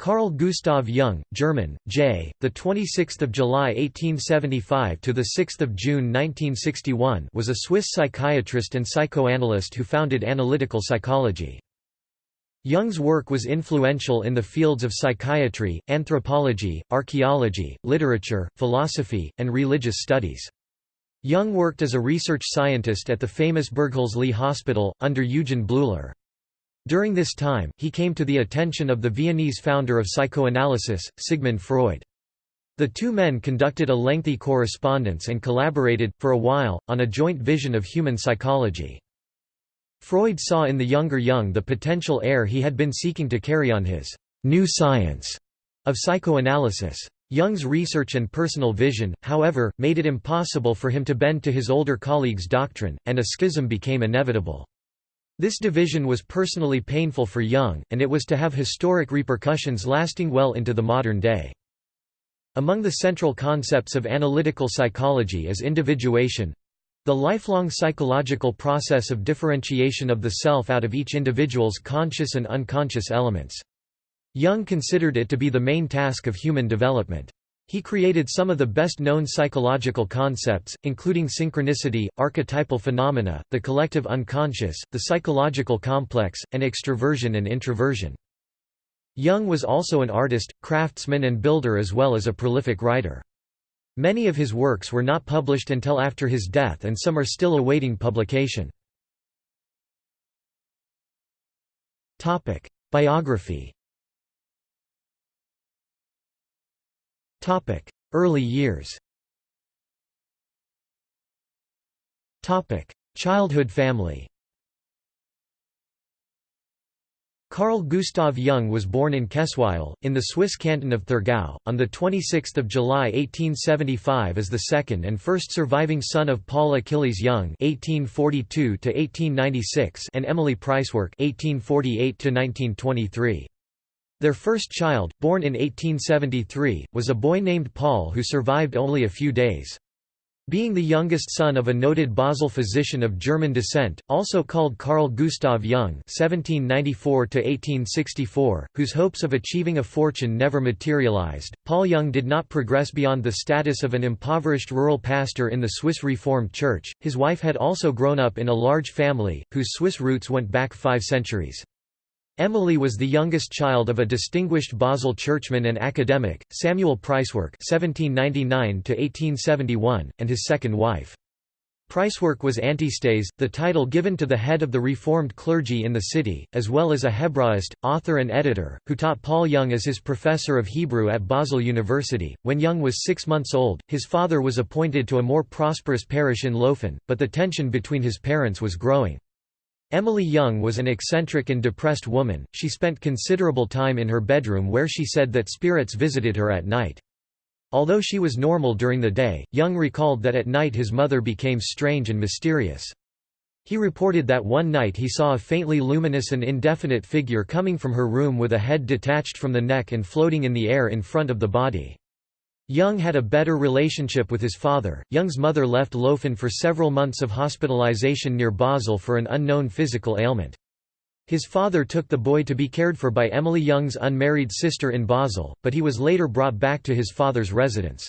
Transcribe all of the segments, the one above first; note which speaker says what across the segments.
Speaker 1: Carl Gustav Jung, German, J. The 26th of July 1875 to the 6th of June 1961 was a Swiss psychiatrist and psychoanalyst who founded analytical psychology. Jung's work was influential in the fields of psychiatry, anthropology, archaeology, literature, philosophy, and religious studies. Jung worked as a research scientist at the famous Burghölzli Hospital, under Eugen Bleuler. During this time, he came to the attention of the Viennese founder of psychoanalysis, Sigmund Freud. The two men conducted a lengthy correspondence and collaborated, for a while, on a joint vision of human psychology. Freud saw in the younger Jung the potential heir he had been seeking to carry on his «new science» of psychoanalysis. Jung's research and personal vision, however, made it impossible for him to bend to his older colleagues' doctrine, and a schism became inevitable. This division was personally painful for Jung, and it was to have historic repercussions lasting well into the modern day. Among the central concepts of analytical psychology is individuation—the lifelong psychological process of differentiation of the self out of each individual's conscious and unconscious elements. Jung considered it to be the main task of human development. He created some of the best-known psychological concepts, including synchronicity, archetypal phenomena, the collective unconscious, the psychological complex, and extroversion and introversion. Jung was also an artist, craftsman and builder as well as a prolific writer. Many of his works were not published until after his death and some are still awaiting publication. Biography Early years. Childhood family. Carl Gustav Jung was born in Kesswil, in the Swiss canton of Thurgau, on 26 July 1875 as the second and first surviving son of Paul Achilles Jung (1842–1896) and Emily Preiswerk (1848–1923). Their first child, born in 1873, was a boy named Paul who survived only a few days. Being the youngest son of a noted Basel physician of German descent, also called Carl Gustav Jung (1794–1864), whose hopes of achieving a fortune never materialized, Paul Jung did not progress beyond the status of an impoverished rural pastor in the Swiss Reformed Church. His wife had also grown up in a large family, whose Swiss roots went back five centuries. Emily was the youngest child of a distinguished Basel churchman and academic, Samuel Preiswerk (1799–1871), and his second wife. Preiswerk was Antistes, the title given to the head of the Reformed clergy in the city, as well as a Hebraist, author and editor, who taught Paul Jung as his professor of Hebrew at Basel University. When Jung was six months old, his father was appointed to a more prosperous parish in Laufen, but the tension between his parents was growing. Emily Jung was an eccentric and depressed woman, she spent considerable time in her bedroom where she said that spirits visited her at night. Although she was normal during the day, Jung recalled that at night his mother became strange and mysterious. He reported that one night he saw a faintly luminous and indefinite figure coming from her room with a head detached from the neck and floating in the air in front of the body. Jung had a better relationship with his father. Jung's mother left Laufen for several months of hospitalization near Basel for an unknown physical ailment. His father took the boy to be cared for by Emily Jung's unmarried sister in Basel, but he was later brought back to his father's residence.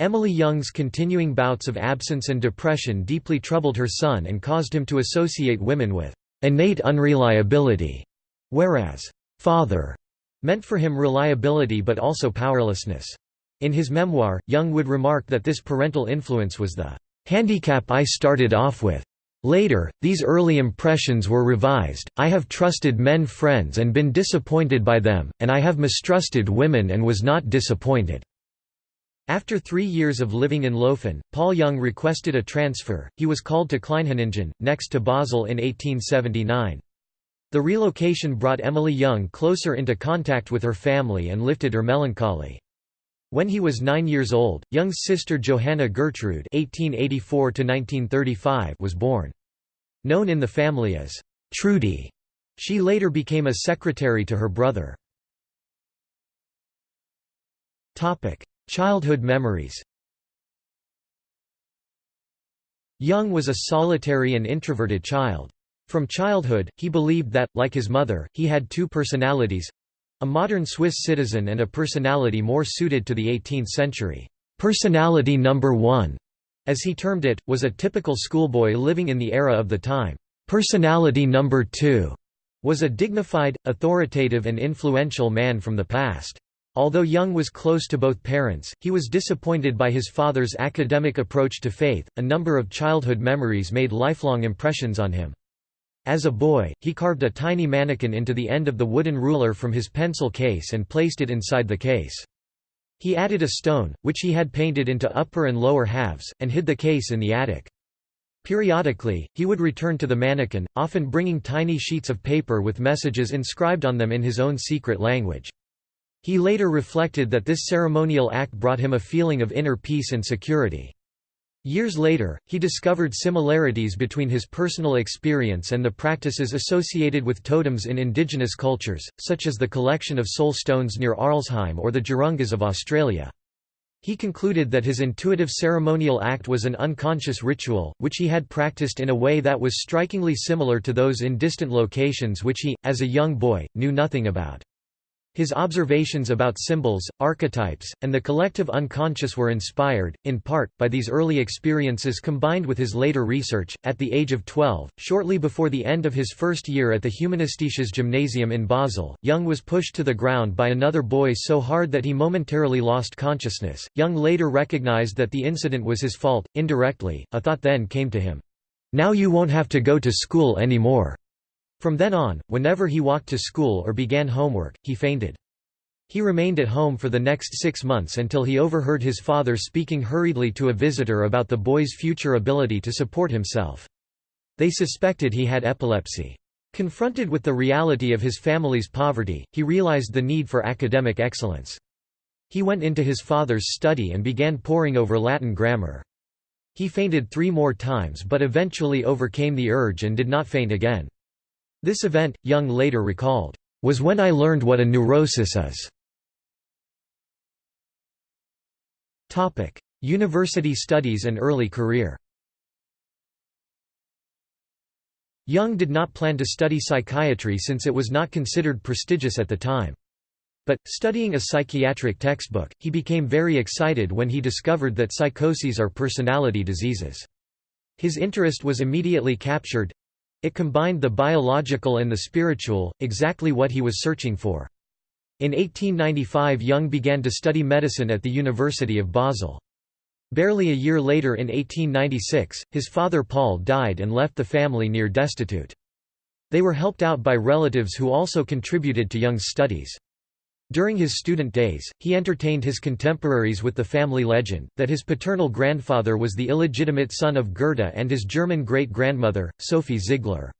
Speaker 1: Emily Jung's continuing bouts of absence and depression deeply troubled her son and caused him to associate women with innate unreliability, whereas father meant for him reliability but also powerlessness. In his memoir, Jung would remark that this parental influence was the handicap I started off with. Later, these early impressions were revised, I have trusted men friends and been disappointed by them, and I have mistrusted women and was not disappointed." After three years of living in Laufen, Paul Jung requested a transfer, he was called to Kleinhüningen, next to Basel in 1879. The relocation brought Emily Jung closer into contact with her family and lifted her melancholy. When he was nine years old, Jung's sister Johanna Gertrude (1884–1935) was born. Known in the family as Trudy, she later became a secretary to her brother. Topic: Childhood memories. Jung was a solitary and introverted child. From childhood, he believed that, like his mother, he had two personalities, A modern Swiss citizen and a personality more suited to the 18th century. Personality number one, as he termed it, was a typical schoolboy living in the era of the time. Personality number two was a dignified, authoritative and influential man from the past. Although Jung was close to both parents, he was disappointed by his father's academic approach to faith. A number of childhood memories made lifelong impressions on him. As a boy, he carved a tiny mannequin into the end of the wooden ruler from his pencil case and placed it inside the case. He added a stone, which he had painted into upper and lower halves, and hid the case in the attic. Periodically, he would return to the mannequin, often bringing tiny sheets of paper with messages inscribed on them in his own secret language. He later reflected that this ceremonial act brought him a feeling of inner peace and security. Years later, he discovered similarities between his personal experience and the practices associated with totems in indigenous cultures, such as the collection of soul stones near Arlesheim or the tjurungas of Australia. He concluded that his intuitive ceremonial act was an unconscious ritual, which he had practiced in a way that was strikingly similar to those in distant locations which he, as a young boy, knew nothing about. His observations about symbols, archetypes, and the collective unconscious were inspired, in part, by these early experiences combined with his later research. At the age of 12, shortly before the end of his first year at the Humanistisches Gymnasium in Basel, Jung was pushed to the ground by another boy so hard that he momentarily lost consciousness. Jung later recognized that the incident was his fault, indirectly, a thought then came to him, Now you won't have to go to school anymore. From then on, whenever he walked to school or began homework, he fainted. He remained at home for the next six months until he overheard his father speaking hurriedly to a visitor about the boy's future ability to support himself. They suspected he had epilepsy. Confronted with the reality of his family's poverty, he realized the need for academic excellence. He went into his father's study and began poring over Latin grammar. He fainted three more times but eventually overcame the urge and did not faint again. This event, Jung later recalled, "...was when I learned what a neurosis is." University studies and early career Jung did not plan to study psychiatry since it was not considered prestigious at the time. But, studying a psychiatric textbook, he became very excited when he discovered that psychoses are personality diseases. His interest was immediately captured, it combined the biological and the spiritual, exactly what he was searching for. In 1895 Jung began to study medicine at the University of Basel. Barely a year later in 1896, his father Paul died and left the family near destitute. They were helped out by relatives who also contributed to Jung's studies. During his student days, he entertained his contemporaries with the family legend, that his paternal grandfather was the illegitimate son of Goethe and his German great-grandmother, Sophie Ziegler.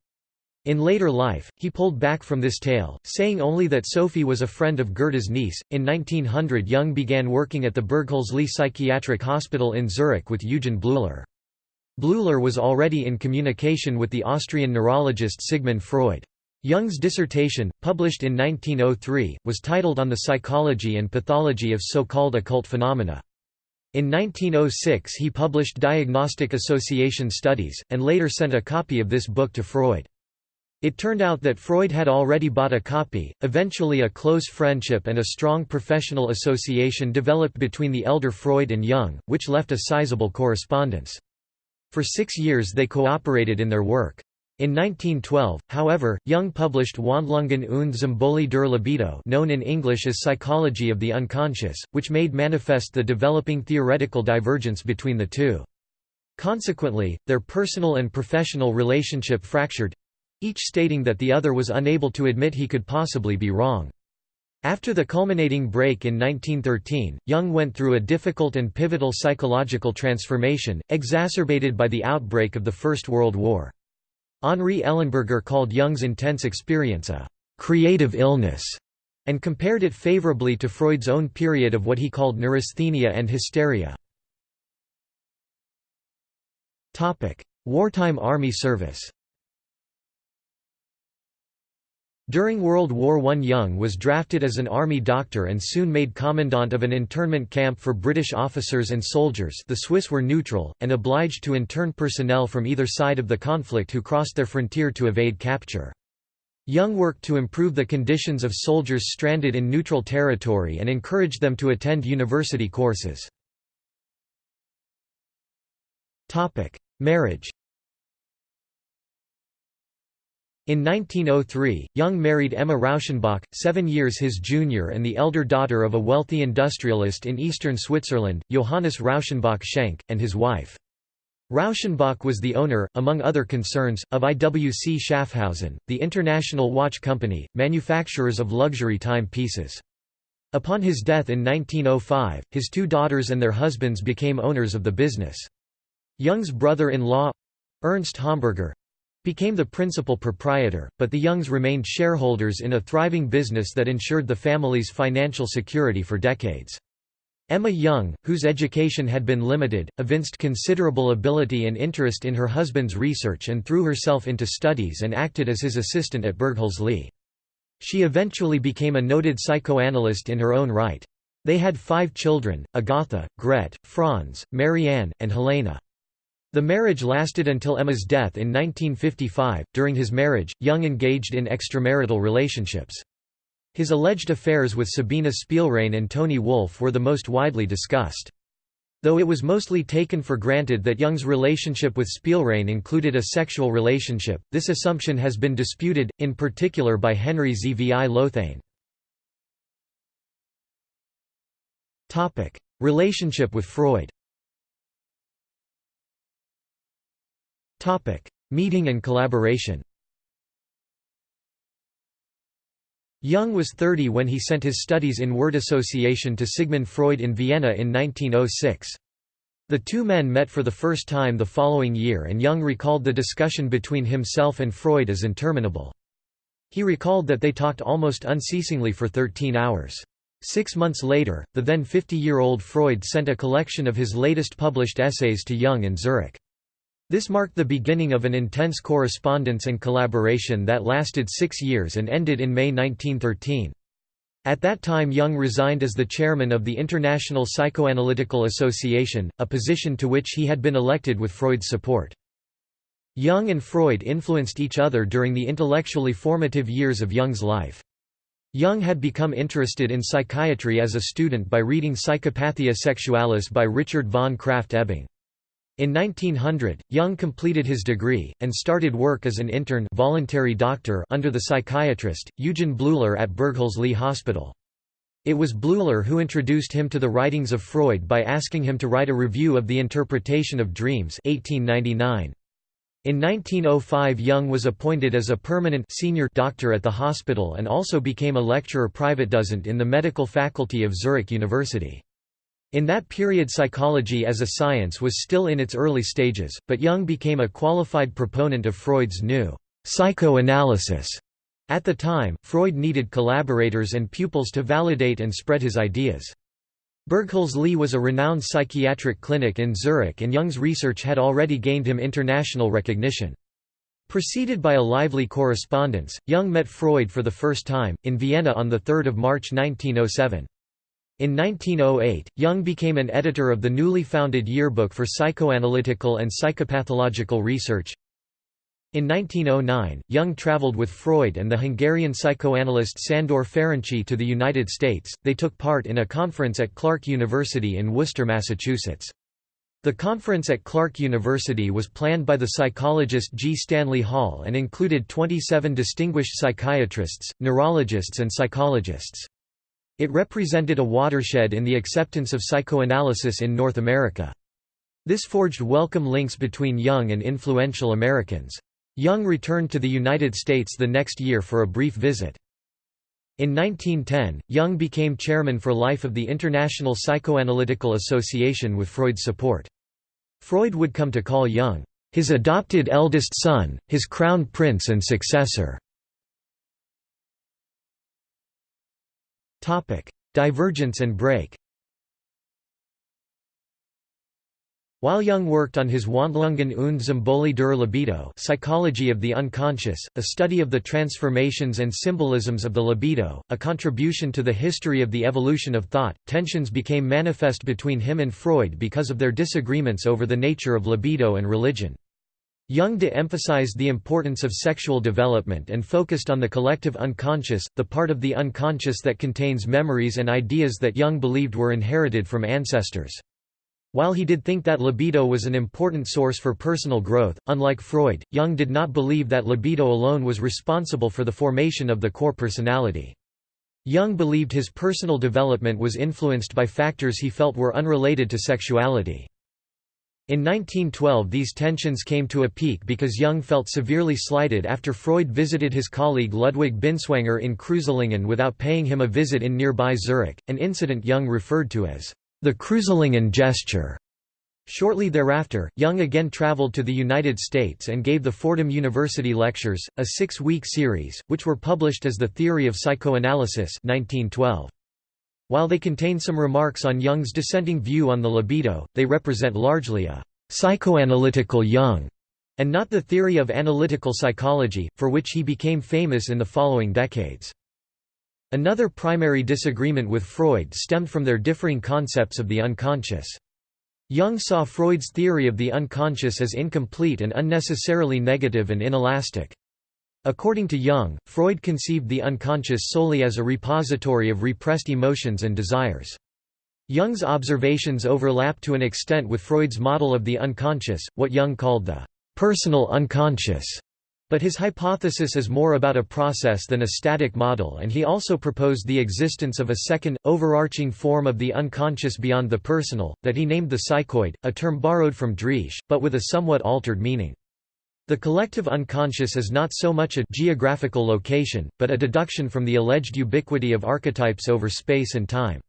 Speaker 1: In later life, he pulled back from this tale, saying only that Sophie was a friend of Goethe's niece. In 1900, Jung began working at the Burghölzli Psychiatric Hospital in Zurich with Eugen Bleuler. Bleuler was already in communication with the Austrian neurologist Sigmund Freud. Jung's dissertation, published in 1903, was titled On the Psychology and Pathology of So-Called Occult Phenomena. In 1906 he published Diagnostic Association Studies, and later sent a copy of this book to Freud. It turned out that Freud had already bought a copy. Eventually, a close friendship and a strong professional association developed between the elder Freud and Jung, which left a sizable correspondence. For six years they cooperated in their work. In 1912, however, Jung published Wandlungen und Symbole der Libido known in English as Psychology of the Unconscious, which made manifest the developing theoretical divergence between the two. Consequently, their personal and professional relationship fractured—each stating that the other was unable to admit he could possibly be wrong. After the culminating break in 1913, Jung went through a difficult and pivotal psychological transformation, exacerbated by the outbreak of the First World War. Henri Ellenberger called Jung's intense experience a «creative illness» and compared it favorably to Freud's own period of what he called neurasthenia and hysteria. Wartime army service During World War I Jung was drafted as an army doctor and soon made commandant of an internment camp for British officers and soldiers the Swiss were neutral, and obliged to intern personnel from either side of the conflict who crossed their frontier to evade capture. Jung worked to improve the conditions of soldiers stranded in neutral territory and encouraged them to attend university courses. Marriage In 1903, Jung married Emma Rauschenbach, seven years his junior and the elder daughter of a wealthy industrialist in eastern Switzerland, Johannes Rauschenbach Schenk, and his wife. Rauschenbach was the owner, among other concerns, of IWC Schaffhausen, the international watch company, manufacturers of luxury timepieces. Upon his death in 1905, his two daughters and their husbands became owners of the business. Jung's brother-in-law—Ernst Homburger, became the principal proprietor, but the Jungs remained shareholders in a thriving business that ensured the family's financial security for decades. Emma Jung, whose education had been limited, evinced considerable ability and interest in her husband's research and threw herself into studies and acted as his assistant at Burghölzli. She eventually became a noted psychoanalyst in her own right. They had five children, Agatha, Gret, Franz, Marianne, and Helena. The marriage lasted until Emma's death in 1955. During his marriage, Jung engaged in extramarital relationships. His alleged affairs with Sabina Spielrein and Toni Wolff were the most widely discussed. Though it was mostly taken for granted that Jung's relationship with Spielrein included a sexual relationship, this assumption has been disputed, in particular by Henry Zvi Lothane. Relationship with Freud Meeting and collaboration Jung was 30 when he sent his studies in word association to Sigmund Freud in Vienna in 1906. The two men met for the first time the following year and Jung recalled the discussion between himself and Freud as interminable. He recalled that they talked almost unceasingly for 13 hours. Six months later, the then 50-year-old Freud sent a collection of his latest published essays to Jung in Zurich. This marked the beginning of an intense correspondence and collaboration that lasted six years and ended in May 1913. At that time Jung resigned as the chairman of the International Psychoanalytical Association, a position to which he had been elected with Freud's support. Jung and Freud influenced each other during the intellectually formative years of Jung's life. Jung had become interested in psychiatry as a student by reading Psychopathia Sexualis by Richard von Krafft-Ebing. In 1900, Jung completed his degree, and started work as an intern voluntary doctor under the psychiatrist, Eugen Bleuler at Burghölzli Hospital. It was Bleuler who introduced him to the writings of Freud by asking him to write a review of the interpretation of dreams 1899. In 1905 Jung was appointed as a permanent senior doctor at the hospital and also became a lecturer private privatdozent in the medical faculty of Zurich University. In that period psychology as a science was still in its early stages, but Jung became a qualified proponent of Freud's new psychoanalysis. At the time, Freud needed collaborators and pupils to validate and spread his ideas. Burghölzli was a renowned psychiatric clinic in Zurich and Jung's research had already gained him international recognition. Preceded by a lively correspondence, Jung met Freud for the first time, in Vienna on 3 March 1907. In 1908, Jung became an editor of the newly founded Yearbook for Psychoanalytical and Psychopathological Research. In 1909, Jung traveled with Freud and the Hungarian psychoanalyst Sandor Ferenczi to the United States. They took part in a conference at Clark University in Worcester, Massachusetts. The conference at Clark University was planned by the psychologist G. Stanley Hall and included 27 distinguished psychiatrists, neurologists and psychologists. It represented a watershed in the acceptance of psychoanalysis in North America. This forged welcome links between Jung and influential Americans. Jung returned to the United States the next year for a brief visit. In 1910, Jung became chairman for life of the International Psychoanalytical Association with Freud's support. Freud would come to call Jung, his adopted eldest son, his crown prince and successor. Divergence and break While Jung worked on his Wandlungen und Symbole der Libido Psychology of the Unconscious, a study of the transformations and symbolisms of the libido, a contribution to the history of the evolution of thought, tensions became manifest between him and Freud because of their disagreements over the nature of libido and religion. Jung de-emphasized the importance of sexual development and focused on the collective unconscious, the part of the unconscious that contains memories and ideas that Jung believed were inherited from ancestors. While he did think that libido was an important source for personal growth, unlike Freud, Jung did not believe that libido alone was responsible for the formation of the core personality. Jung believed his personal development was influenced by factors he felt were unrelated to sexuality. In 1912 these tensions came to a peak because Jung felt severely slighted after Freud visited his colleague Ludwig Binswanger in Kreuzlingen without paying him a visit in nearby Zurich, an incident Jung referred to as the Kreuzlingen gesture. Shortly thereafter, Jung again traveled to the United States and gave the Fordham University Lectures, a six-week series, which were published as The Theory of Psychoanalysis 1912. While they contain some remarks on Jung's dissenting view on the libido, they represent largely a psychoanalytical Jung, and not the theory of analytical psychology, for which he became famous in the following decades. Another primary disagreement with Freud stemmed from their differing concepts of the unconscious. Jung saw Freud's theory of the unconscious as incomplete and unnecessarily negative and inelastic. According to Jung, Freud conceived the unconscious solely as a repository of repressed emotions and desires. Jung's observations overlap to an extent with Freud's model of the unconscious, what Jung called the personal unconscious. But his hypothesis is more about a process than a static model and he also proposed the existence of a second, overarching form of the unconscious beyond the personal, that he named the psychoid, a term borrowed from Driesch, but with a somewhat altered meaning. The collective unconscious is not so much a geographical location, but a deduction from the alleged ubiquity of archetypes over space and time.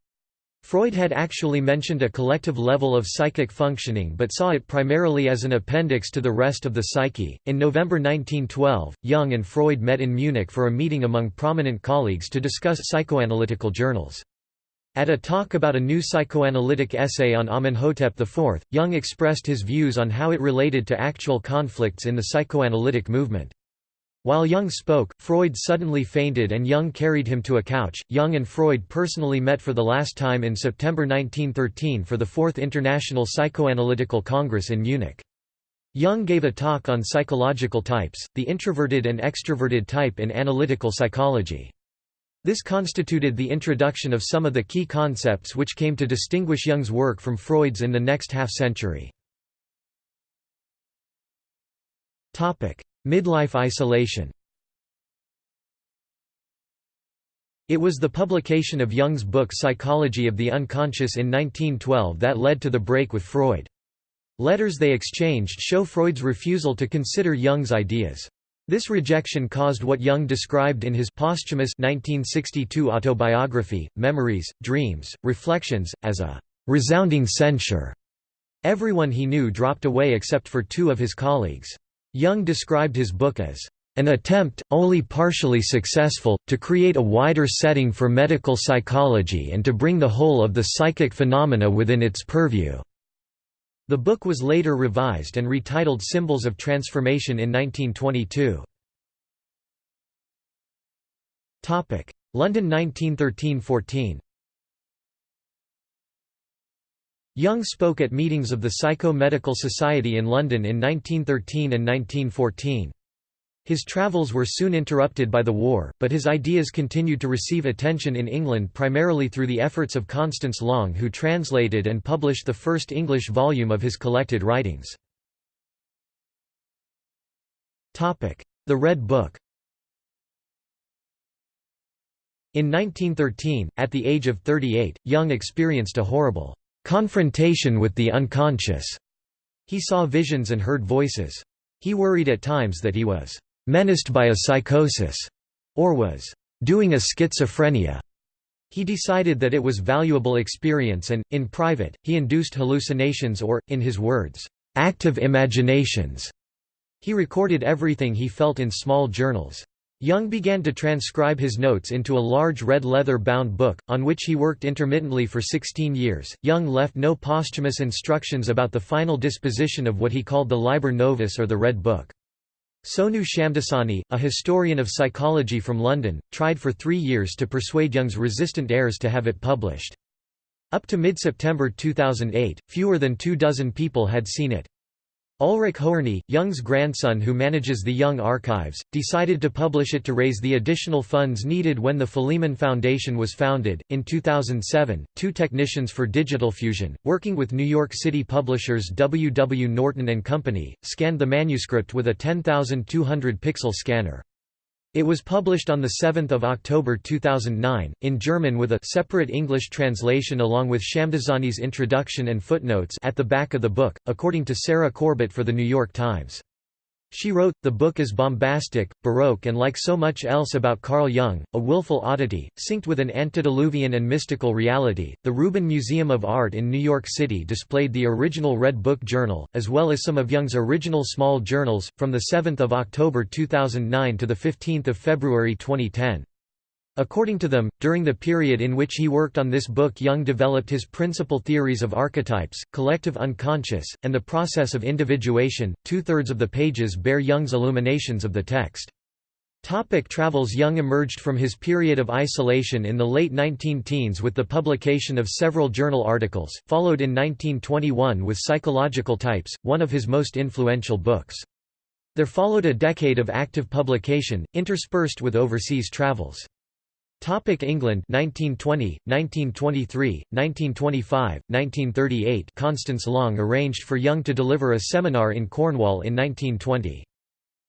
Speaker 1: Freud had actually mentioned a collective level of psychic functioning but saw it primarily as an appendix to the rest of the psyche. In November 1912, Jung and Freud met in Munich for a meeting among prominent colleagues to discuss psychoanalytical journals. At a talk about a new psychoanalytic essay on Amenhotep IV, Jung expressed his views on how it related to actual conflicts in the psychoanalytic movement. While Jung spoke, Freud suddenly fainted and Jung carried him to a couch. Jung and Freud personally met for the last time in September 1913 for the Fourth International Psychoanalytical Congress in Munich. Jung gave a talk on psychological types, the introverted and extroverted type in analytical psychology. This constituted the introduction of some of the key concepts which came to distinguish Jung's work from Freud's in the next half-century. Midlife isolation It was the publication of Jung's book Psychology of the Unconscious in 1912 that led to the break with Freud. Letters they exchanged show Freud's refusal to consider Jung's ideas. This rejection caused what Jung described in his posthumous 1962 autobiography, Memories, Dreams, Reflections, as a resounding censure. Everyone he knew dropped away except for two of his colleagues. Jung described his book as an attempt, only partially successful, to create a wider setting for medical psychology and to bring the whole of the psychic phenomena within its purview. The book was later revised and retitled Symbols of Transformation in 1922. London 1913–14 Jung spoke at meetings of the Psycho-Medical Society in London in 1913 and 1914. His travels were soon interrupted by the war, but his ideas continued to receive attention in England primarily through the efforts of Constance Long who translated and published the first English volume of his collected writings. The Red Book In 1913, at the age of 38, Jung experienced a horrible confrontation with the unconscious. He saw visions and heard voices. He worried at times that he was menaced by a psychosis, or was doing a schizophrenia. He decided that it was valuable experience and, in private, he induced hallucinations or, in his words, active imaginations. He recorded everything he felt in small journals. Jung began to transcribe his notes into a large red leather-bound book, on which he worked intermittently for 16 years. Jung left no posthumous instructions about the final disposition of what he called the Liber Novus or the Red Book. Sonu Shamdasani, a historian of psychology from London, tried for three years to persuade Jung's resistant heirs to have it published. Up to mid-September 2008, fewer than two dozen people had seen it. Ulrich Hoerni, Jung's grandson who manages the Jung Archives, decided to publish it to raise the additional funds needed when the Philemon Foundation was founded. In 2007, two technicians for Digital Fusion, working with New York City publishers W. W. Norton and Company, scanned the manuscript with a 10,200 pixel scanner. It was published on 7 October 2009, in German with a separate English translation along with Shamdasani's introduction and footnotes at the back of the book, according to Sarah Corbett for The New York Times. She wrote, the book is bombastic, baroque and like so much else about Carl Jung, a willful oddity, synced with an antediluvian and mystical reality. The Rubin Museum of Art in New York City displayed the original Red Book Journal, as well as some of Jung's original small journals, from 7 October 2009 to 15 February 2010. According to them, during the period in which he worked on this book Jung developed his principal theories of archetypes, collective unconscious, and the process of individuation. Two-thirds of the pages bear Jung's illuminations of the text. Topic travels Jung emerged from his period of isolation in the late 19-teens with the publication of several journal articles, followed in 1921 with Psychological Types, one of his most influential books. There followed a decade of active publication, interspersed with overseas travels. Topic England 1920, 1923, 1925, 1938 Constance Long arranged for Jung to deliver a seminar in Cornwall in 1920.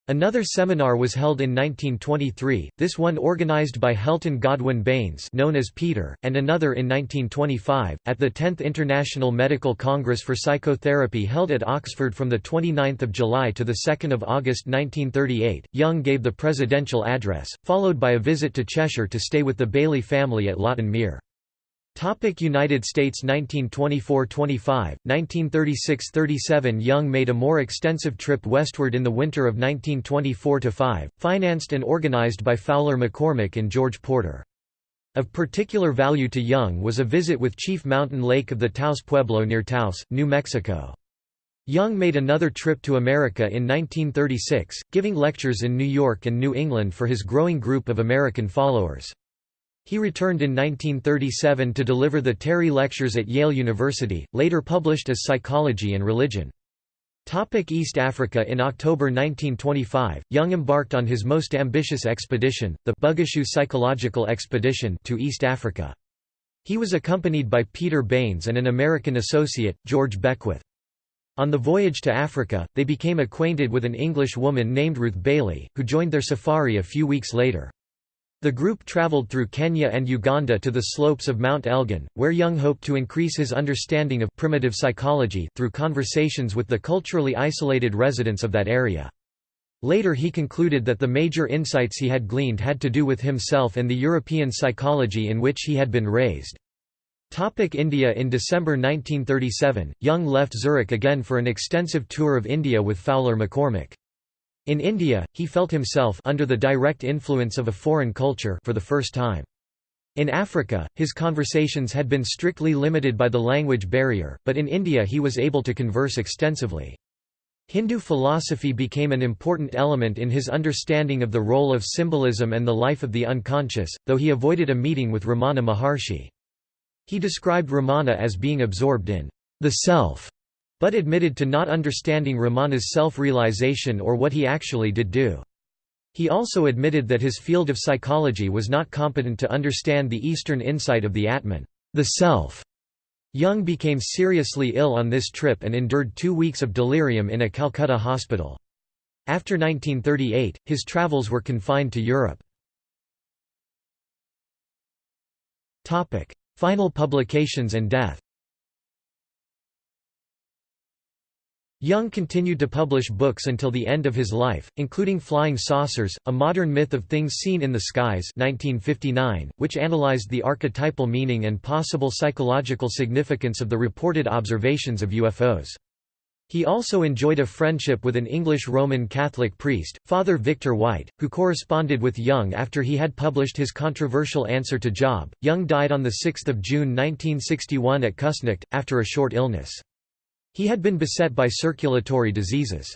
Speaker 1: Another seminar was held in 1923, this one organized by Helton Godwin Baynes known as Peter, and another in 1925, at the 10th International Medical Congress for Psychotherapy held at Oxford from 29 July to 2 August 1938. Jung gave the presidential address, followed by a visit to Cheshire to stay with the Bailey family at Lawton Mere. Topic United States 1924–25, 1936–37 Jung made a more extensive trip westward in the winter of 1924–5, financed and organized by Fowler McCormick and George Porter. Of particular value to Jung was a visit with Chief Mountain Lake of the Taos Pueblo near Taos, New Mexico. Jung made another trip to America in 1936, giving lectures in New York and New England for his growing group of American followers. He returned in 1937 to deliver the Terry Lectures at Yale University, later published as Psychology and Religion. Topic East Africa In October 1925, Jung embarked on his most ambitious expedition, the Bugishu Psychological Expedition to East Africa. He was accompanied by Peter Baynes and an American associate, George Beckwith. On the voyage to Africa, they became acquainted with an English woman named Ruth Bailey, who joined their safari a few weeks later. The group traveled through Kenya and Uganda to the slopes of Mount Elgon, where Jung hoped to increase his understanding of primitive psychology through conversations with the culturally isolated residents of that area. Later he concluded that the major insights he had gleaned had to do with himself and the European psychology in which he had been raised. Topic India In December 1937, Jung left Zurich again for an extensive tour of India with Fowler McCormick. In India, he felt himself under the direct influence of a foreign culture for the first time. In Africa, his conversations had been strictly limited by the language barrier, but in India he was able to converse extensively. Hindu philosophy became an important element in his understanding of the role of symbolism and the life of the unconscious, though he avoided a meeting with Ramana Maharshi. He described Ramana as being absorbed in the self but admitted to not understanding Ramana's self-realization or what he actually did do. He also admitted that his field of psychology was not competent to understand the Eastern insight of the Atman, the self. Jung became seriously ill on this trip and endured two weeks of delirium in a Calcutta hospital. After 1938, his travels were confined to Europe. Final publications and death Jung continued to publish books until the end of his life, including Flying Saucers, A Modern Myth of Things Seen in the Skies 1959, which analyzed the archetypal meaning and possible psychological significance of the reported observations of UFOs. He also enjoyed a friendship with an English Roman Catholic priest, Father Victor White, who corresponded with Jung after he had published his controversial answer to Job. Jung died on 6 June 1961 at Küsnacht, after a short illness. He had been beset by circulatory diseases.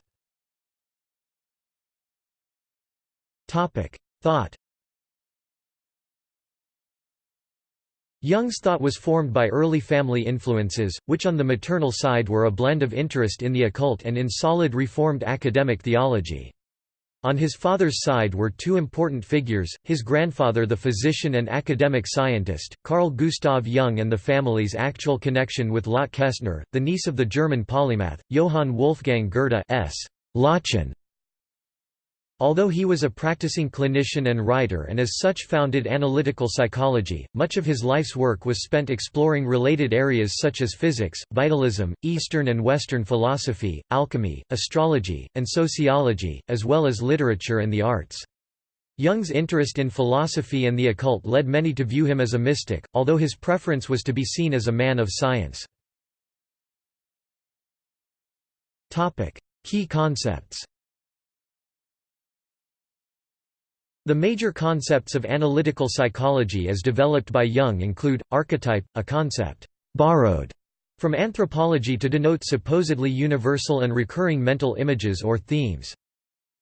Speaker 1: Thought Jung's thought was formed by early family influences, which on the maternal side were a blend of interest in the occult and in solid Reformed academic theology. On his father's side were two important figures, his grandfather the physician and academic scientist, Carl Gustav Jung and the family's actual connection with Lotte Kestner, the niece of the German polymath, Johann Wolfgang Goethe s. Lottchen. Although he was a practicing clinician and writer and as such founded analytical psychology, much of his life's work was spent exploring related areas such as physics, vitalism, Eastern and Western philosophy, alchemy, astrology, and sociology, as well as literature and the arts. Jung's interest in philosophy and the occult led many to view him as a mystic, although his preference was to be seen as a man of science. Key concepts The major concepts of analytical psychology as developed by Jung include, archetype, a concept borrowed from anthropology to denote supposedly universal and recurring mental images or themes.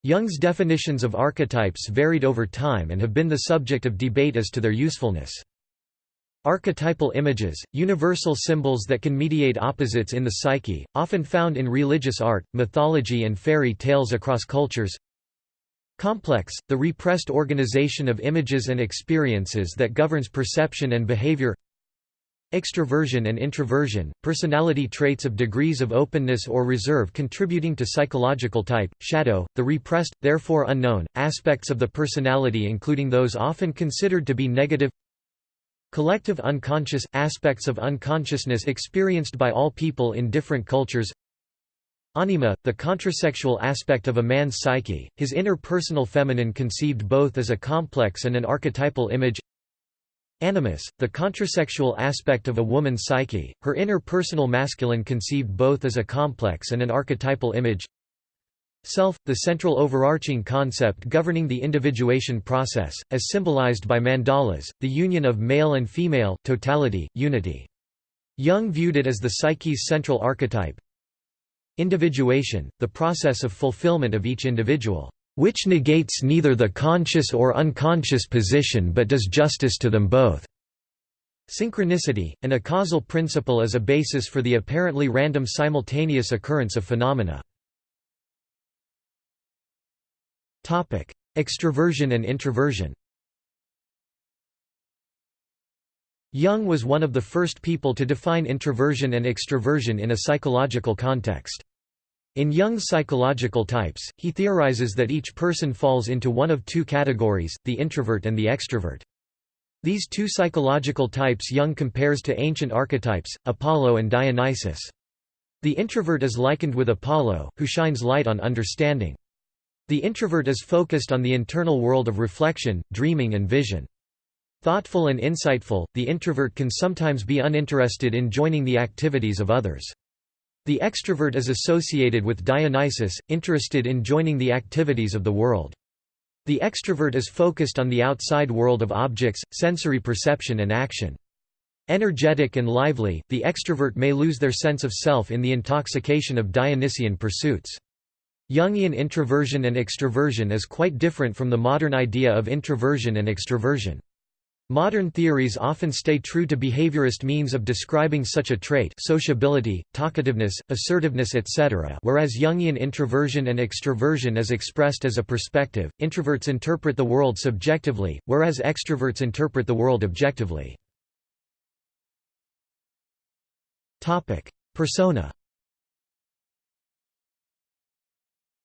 Speaker 1: Jung's definitions of archetypes varied over time and have been the subject of debate as to their usefulness. Archetypal images, universal symbols that can mediate opposites in the psyche, often found in religious art, mythology and fairy tales across cultures Complex, the repressed organization of images and experiences that governs perception and behavior. Extroversion and introversion, personality traits of degrees of openness or reserve contributing to psychological type, shadow, the repressed, therefore unknown, aspects of the personality including those often considered to be negative. Collective unconscious, aspects of unconsciousness experienced by all people in different cultures Anima, the contrasexual aspect of a man's psyche, his inner personal feminine conceived both as a complex and an archetypal image. Animus, the contrasexual aspect of a woman's psyche, her inner personal masculine conceived both as a complex and an archetypal image. Self, the central overarching concept governing the individuation process, as symbolized by mandalas, the union of male and female totality, unity. Jung viewed it as the psyche's central archetype, Individuation, the process of fulfillment of each individual, which negates neither the conscious or unconscious position but does justice to them both. Synchronicity, an acausal principle as a basis for the apparently random simultaneous occurrence of phenomena. Extroversion and introversion Jung was one of the first people to define introversion and extroversion in a psychological context. In Jung's psychological types, he theorizes that each person falls into one of two categories, the introvert and the extrovert. These two psychological types Jung compares to ancient archetypes, Apollo and Dionysus. The introvert is likened with Apollo, who shines light on understanding. The introvert is focused on the internal world of reflection, dreaming and vision. Thoughtful and insightful, the introvert can sometimes be uninterested in joining the activities of others. The extrovert is associated with Dionysus, interested in joining the activities of the world. The extrovert is focused on the outside world of objects, sensory perception and action. Energetic and lively, the extrovert may lose their sense of self in the intoxication of Dionysian pursuits. Jungian introversion and extroversion is quite different from the modern idea of introversion and extroversion. Modern theories often stay true to behaviorist means of describing such a trait sociability, talkativeness, assertiveness etc. whereas Jungian introversion and extroversion is expressed as a perspective, introverts interpret the world subjectively, whereas extroverts interpret the world objectively. Persona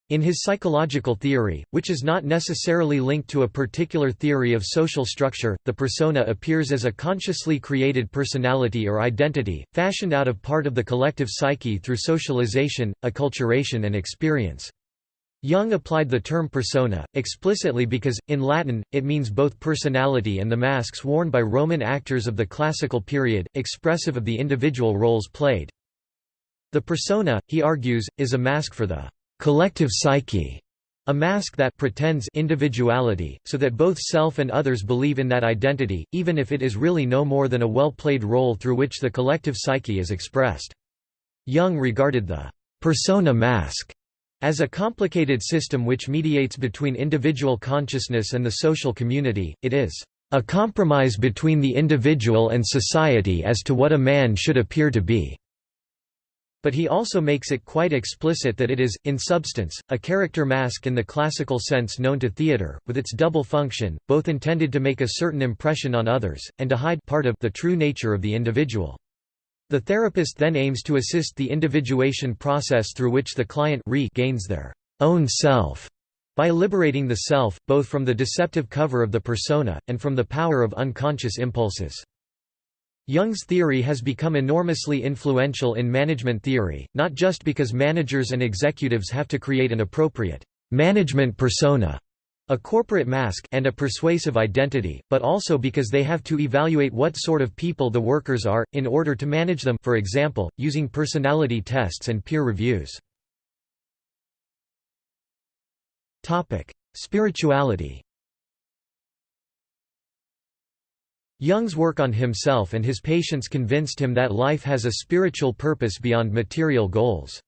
Speaker 1: In his psychological theory, which is not necessarily linked to a particular theory of social structure, the persona appears as a consciously created personality or identity, fashioned out of part of the collective psyche through socialization, acculturation and experience. Jung applied the term persona, explicitly because, in Latin, it means both personality and the masks worn by Roman actors of the classical period, expressive of the individual roles played. The persona, he argues, is a mask for the collective psyche, a mask that pretends individuality, so that both self and others believe in that identity, even if it is really no more than a well-played role through which the collective psyche is expressed. Jung regarded the persona mask as a complicated system which mediates between individual consciousness and the social community, it is a compromise between the individual and society as to what a man should appear to be." But he also makes it quite explicit that it is, in substance, a character mask in the classical sense known to theatre, with its double function, both intended to make a certain impression on others, and to hide part of the true nature of the individual. The therapist then aims to assist the individuation process through which the client gains their own self by liberating the self, both from the deceptive cover of the persona, and from the power of unconscious impulses. Jung's theory has become enormously influential in management theory, not just because managers and executives have to create an appropriate management persona, a corporate mask and a persuasive identity, but also because they have to evaluate what sort of people the workers are, in order to manage them for example, using personality tests and peer reviews. Spirituality Jung's work on himself and his patients convinced him that life has a spiritual purpose beyond material goals.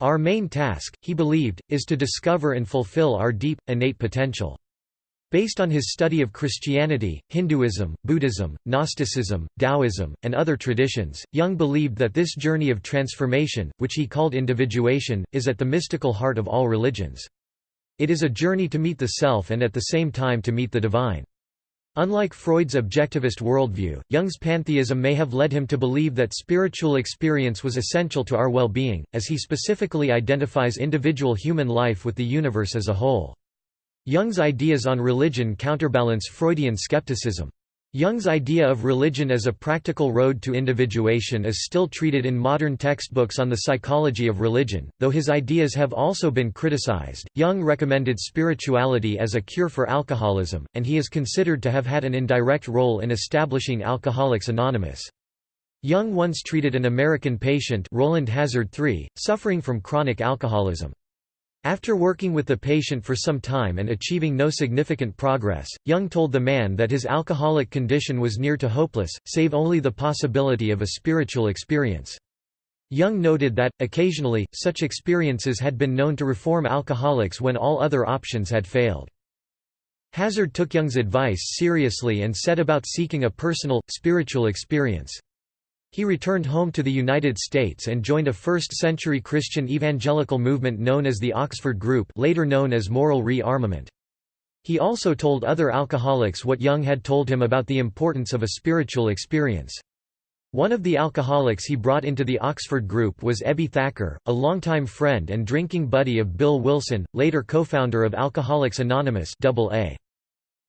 Speaker 1: Our main task, he believed, is to discover and fulfill our deep, innate potential. Based on his study of Christianity, Hinduism, Buddhism, Gnosticism, Taoism, and other traditions, Jung believed that this journey of transformation, which he called individuation, is at the mystical heart of all religions. It is a journey to meet the self and at the same time to meet the divine. Unlike Freud's objectivist worldview, Jung's pantheism may have led him to believe that spiritual experience was essential to our well-being, as he specifically identifies individual human life with the universe as a whole. Jung's ideas on religion counterbalance Freudian skepticism. Jung's idea of religion as a practical road to individuation is still treated in modern textbooks on the psychology of religion, though his ideas have also been criticized. Jung recommended spirituality as a cure for alcoholism, and he is considered to have had an indirect role in establishing Alcoholics Anonymous. Jung once treated an American patient Rowland Hazard III, suffering from chronic alcoholism. After working with the patient for some time and achieving no significant progress, Jung told the man that his alcoholic condition was near to hopeless, save only the possibility of a spiritual experience. Jung noted that, occasionally, such experiences had been known to reform alcoholics when all other options had failed. Hazard took Jung's advice seriously and set about seeking a personal, spiritual experience. He returned home to the United States and joined a first-century Christian evangelical movement known as the Oxford Group later known as Moral Re-Armament. He also told other alcoholics what Jung had told him about the importance of a spiritual experience. One of the alcoholics he brought into the Oxford Group was Ebby Thacker, a longtime friend and drinking buddy of Bill Wilson, later co-founder of Alcoholics Anonymous AA.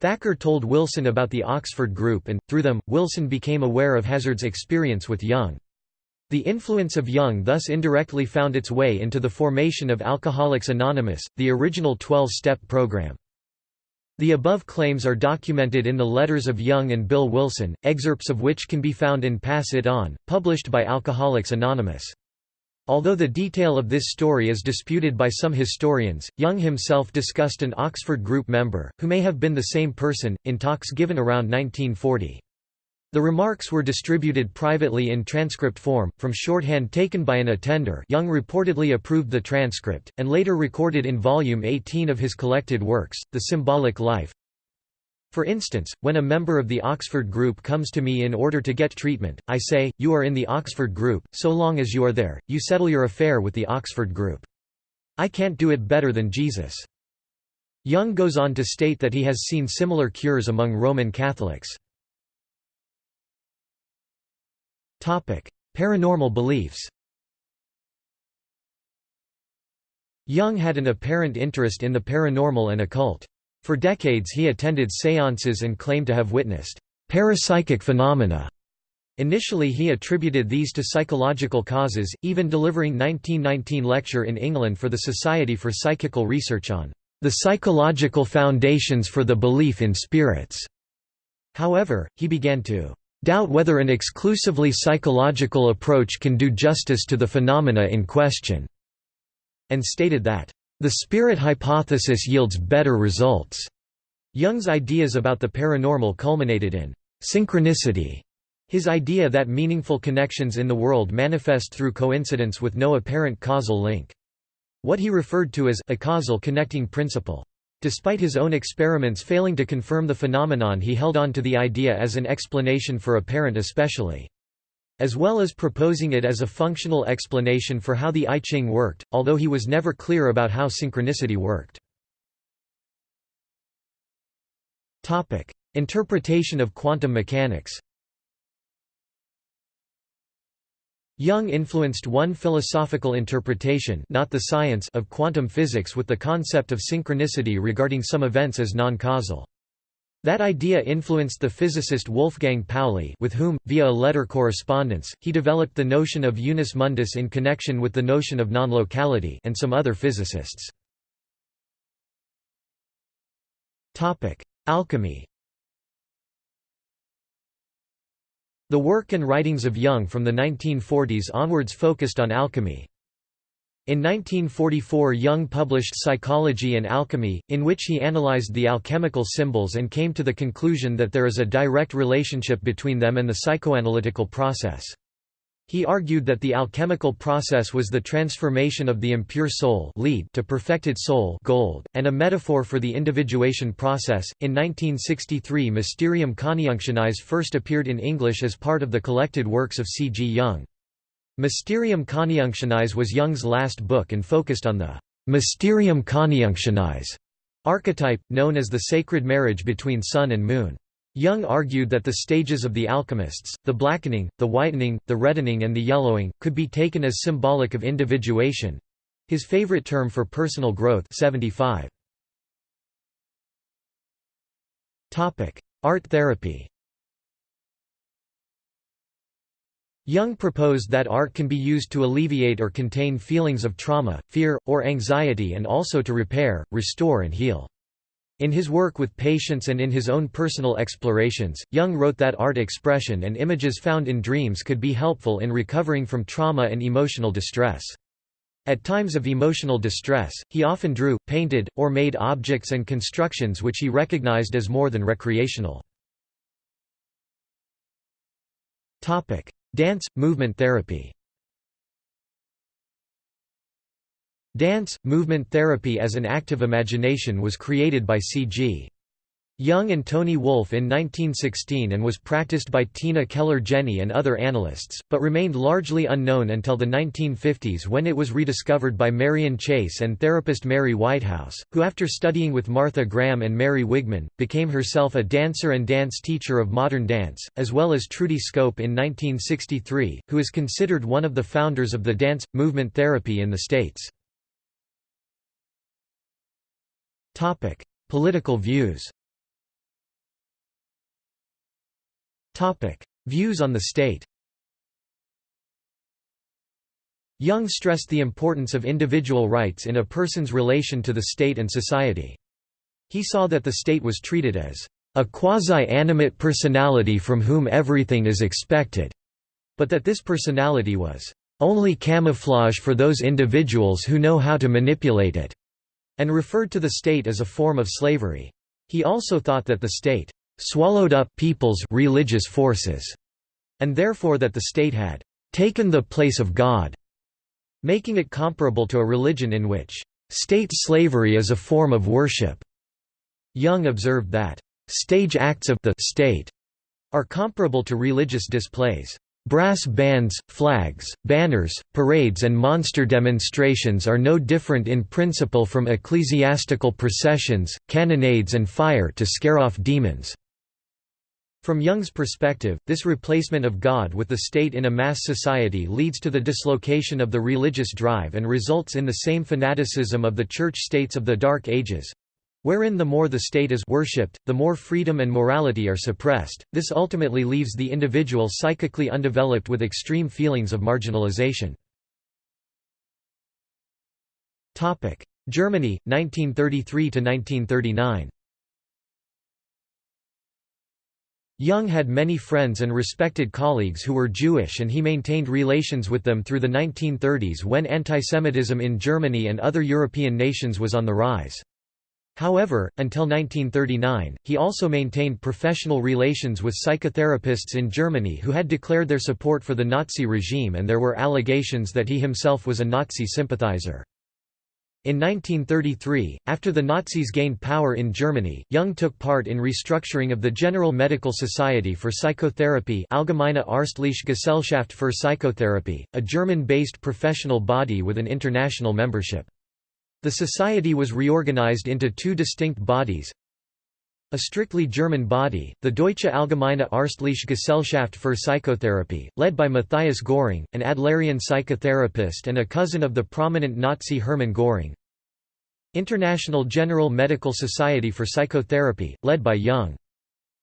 Speaker 1: Thacker told Wilson about the Oxford Group and, through them, Wilson became aware of Hazard's experience with Jung. The influence of Jung thus indirectly found its way into the formation of Alcoholics Anonymous, the original 12-step program. The above claims are documented in the letters of Jung and Bill Wilson, excerpts of which can be found in Pass It On, published by Alcoholics Anonymous. Although the detail of this story is disputed by some historians, Jung himself discussed an Oxford group member, who may have been the same person, in talks given around 1940. The remarks were distributed privately in transcript form, from shorthand taken by an attender Jung reportedly approved the transcript, and later recorded in volume 18 of his collected works, The Symbolic Life, for instance, when a member of the Oxford group comes to me in order to get treatment, I say, you are in the Oxford group, so long as you are there, you settle your affair with the Oxford group. I can't do it better than Jesus. Jung goes on to state that he has seen similar cures among Roman Catholics. Paranormal beliefs Jung had an apparent interest in the paranormal and occult. For decades he attended séances and claimed to have witnessed parapsychic phenomena. Initially he attributed these to psychological causes, even delivering 1919 lecture in England for the Society for Psychical Research on the psychological foundations for the belief in spirits. However, he began to doubt whether an exclusively psychological approach can do justice to the phenomena in question, and stated that the spirit hypothesis yields better results. Jung's ideas about the paranormal culminated in synchronicity, his idea that meaningful connections in the world manifest through coincidence with no apparent causal link. What he referred to as a causal connecting principle. Despite his own experiments failing to confirm the phenomenon he held on to the idea as an explanation for apparent especially. As well as proposing it as a functional explanation for how the I Ching worked, although he was never clear about how synchronicity worked. Topic: Interpretation of quantum mechanics Jung influenced one philosophical interpretation not the science of quantum physics with the concept of synchronicity regarding some events as non-causal. That idea influenced the physicist Wolfgang Pauli with whom, via a letter correspondence, he developed the notion of unus mundus in connection with the notion of non-locality and some other physicists. Alchemy The work and writings of Jung from the 1940s onwards focused on alchemy. In 1944 Jung published Psychology and Alchemy, in which he analyzed the alchemical symbols and came to the conclusion that there is a direct relationship between them and the psychoanalytical process. He argued that the alchemical process was the transformation of the impure soul lead to perfected soul gold, and a metaphor for the individuation process. In 1963 Mysterium Conjunctionis first appeared in English as part of the collected works of C. G. Jung. Mysterium Conjunctionis was Jung's last book and focused on the Mysterium Conjunctionis archetype, known as the sacred marriage between sun and moon. Jung argued that the stages of the alchemists, the blackening, the whitening, the reddening and the yellowing, could be taken as symbolic of individuation—his favorite term for personal growth 75. Art therapy Jung proposed that art can be used to alleviate or contain feelings of trauma, fear, or anxiety and also to repair, restore and heal. In his work with patients and in his own personal explorations, Jung wrote that art expression and images found in dreams could be helpful in recovering from trauma and emotional distress. At times of emotional distress, he often drew, painted, or made objects and constructions which he recognized as more than recreational. Dance, movement therapy Dance, movement therapy as an active imagination was created by C.G. Jung and Toni Wolff in 1916 and was practiced by Tina Keller-Jenny and other analysts, but remained largely unknown until the 1950s when it was rediscovered by Marian Chace and therapist Mary Whitehouse, who after studying with Martha Graham and Mary Wigman, became herself a dancer and dance teacher of modern dance, as well as Trudi Schoop in 1963, who is considered one of the founders of the dance, movement therapy in the States. Political views. Topic: Views on the state. Jung stressed the importance of individual rights in a person's relation to the state and society. He saw that the state was treated as a quasi-animate personality from whom everything is expected, but that this personality was only camouflage for those individuals who know how to manipulate it and referred to the state as a form of slavery. He also thought that the state swallowed up people's religious forces, and therefore that the state had taken the place of God, making it comparable to a religion in which state slavery is a form of worship. Jung observed that stage acts of the state are comparable to religious displays. Brass bands, flags, banners, parades and monster demonstrations are no different in principle from ecclesiastical processions, cannonades and fire to scare off demons. From Jung's perspective, this replacement of God with the state in a mass society leads to the dislocation of the religious drive and results in the same fanaticism of the church-states of the Dark Ages, wherein the more the state is worshipped, the more freedom and morality are suppressed. This ultimately leaves the individual psychically undeveloped with extreme feelings of marginalization. Germany 1933 to 1939. Jung had many friends and respected colleagues who were Jewish and he maintained relations with them through the 1930s when antisemitism in Germany and other European nations was on the rise. However, until 1939, he also maintained professional relations with psychotherapists in Germany who had declared their support for the Nazi regime and there were allegations that he himself was a Nazi sympathizer. In 1933, after the Nazis gained power in Germany, Jung took part in restructuring of the General Medical Society for Psychotherapy Allgemeine Ärztliche Gesellschaft für Psychotherapie, a German-based professional body with an international membership. The society was reorganized into two distinct bodies, a strictly German body, the Deutsche Allgemeine Ärztliche Gesellschaft für Psychotherapie, led by Matthias Göring, an Adlerian psychotherapist and a cousin of the prominent Nazi Hermann Göring. International General Medical Society for Psychotherapy, led by Jung.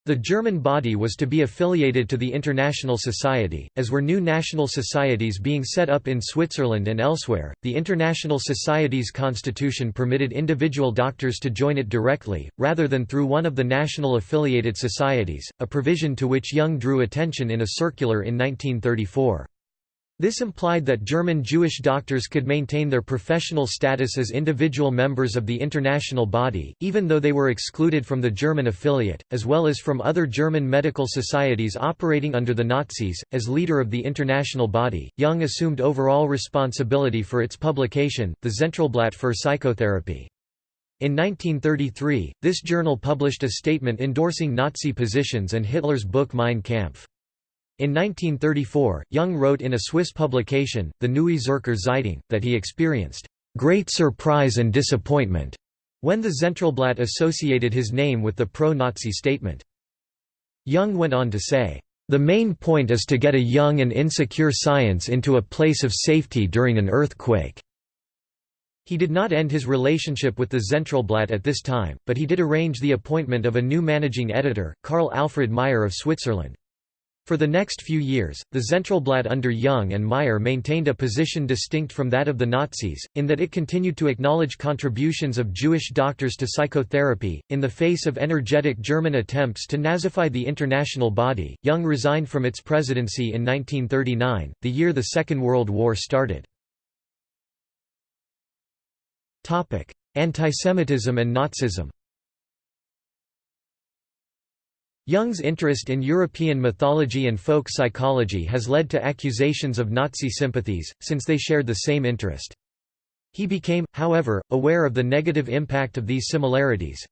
Speaker 1: The German body was to be affiliated to the International Society, as were new national societies being set up in Switzerland and elsewhere. The International Society's constitution permitted individual doctors to join it directly, rather than through one of the national affiliated societies, a provision to which Jung drew attention in a circular in 1934. This implied that German Jewish doctors could maintain their professional status as individual members of the international body, even though they were excluded from the German affiliate, as well as from other German medical societies operating under the Nazis. As leader of the international body, Jung assumed overall responsibility for its publication, the Zentralblatt für Psychotherapie. In 1933, this journal published a statement endorsing Nazi positions and Hitler's book Mein Kampf. In 1934, Jung wrote in a Swiss publication, the Neue Zürcher Zeitung, that he experienced great surprise and disappointment when the Zentralblatt associated his name with the pro-Nazi statement. Jung went on to say, "...the main point is to get a young and insecure science into a place of safety during an earthquake." He did not end his relationship with the Zentralblatt at this time, but he did arrange the appointment of a new managing editor, Carl Alfred Meier of Switzerland. For the next few years, the Zentralblatt under Jung and Meier maintained a position distinct from that of the Nazis, in that it continued to acknowledge contributions of Jewish doctors to psychotherapy. In the face of energetic German attempts to Nazify the international body, Jung resigned from its presidency in 1939, the year the Second World War started. Antisemitism and Nazism Jung's interest in European mythology and folk psychology has led to accusations of Nazi sympathies, since they shared the same interest. He became, however, aware of the negative impact of these similarities.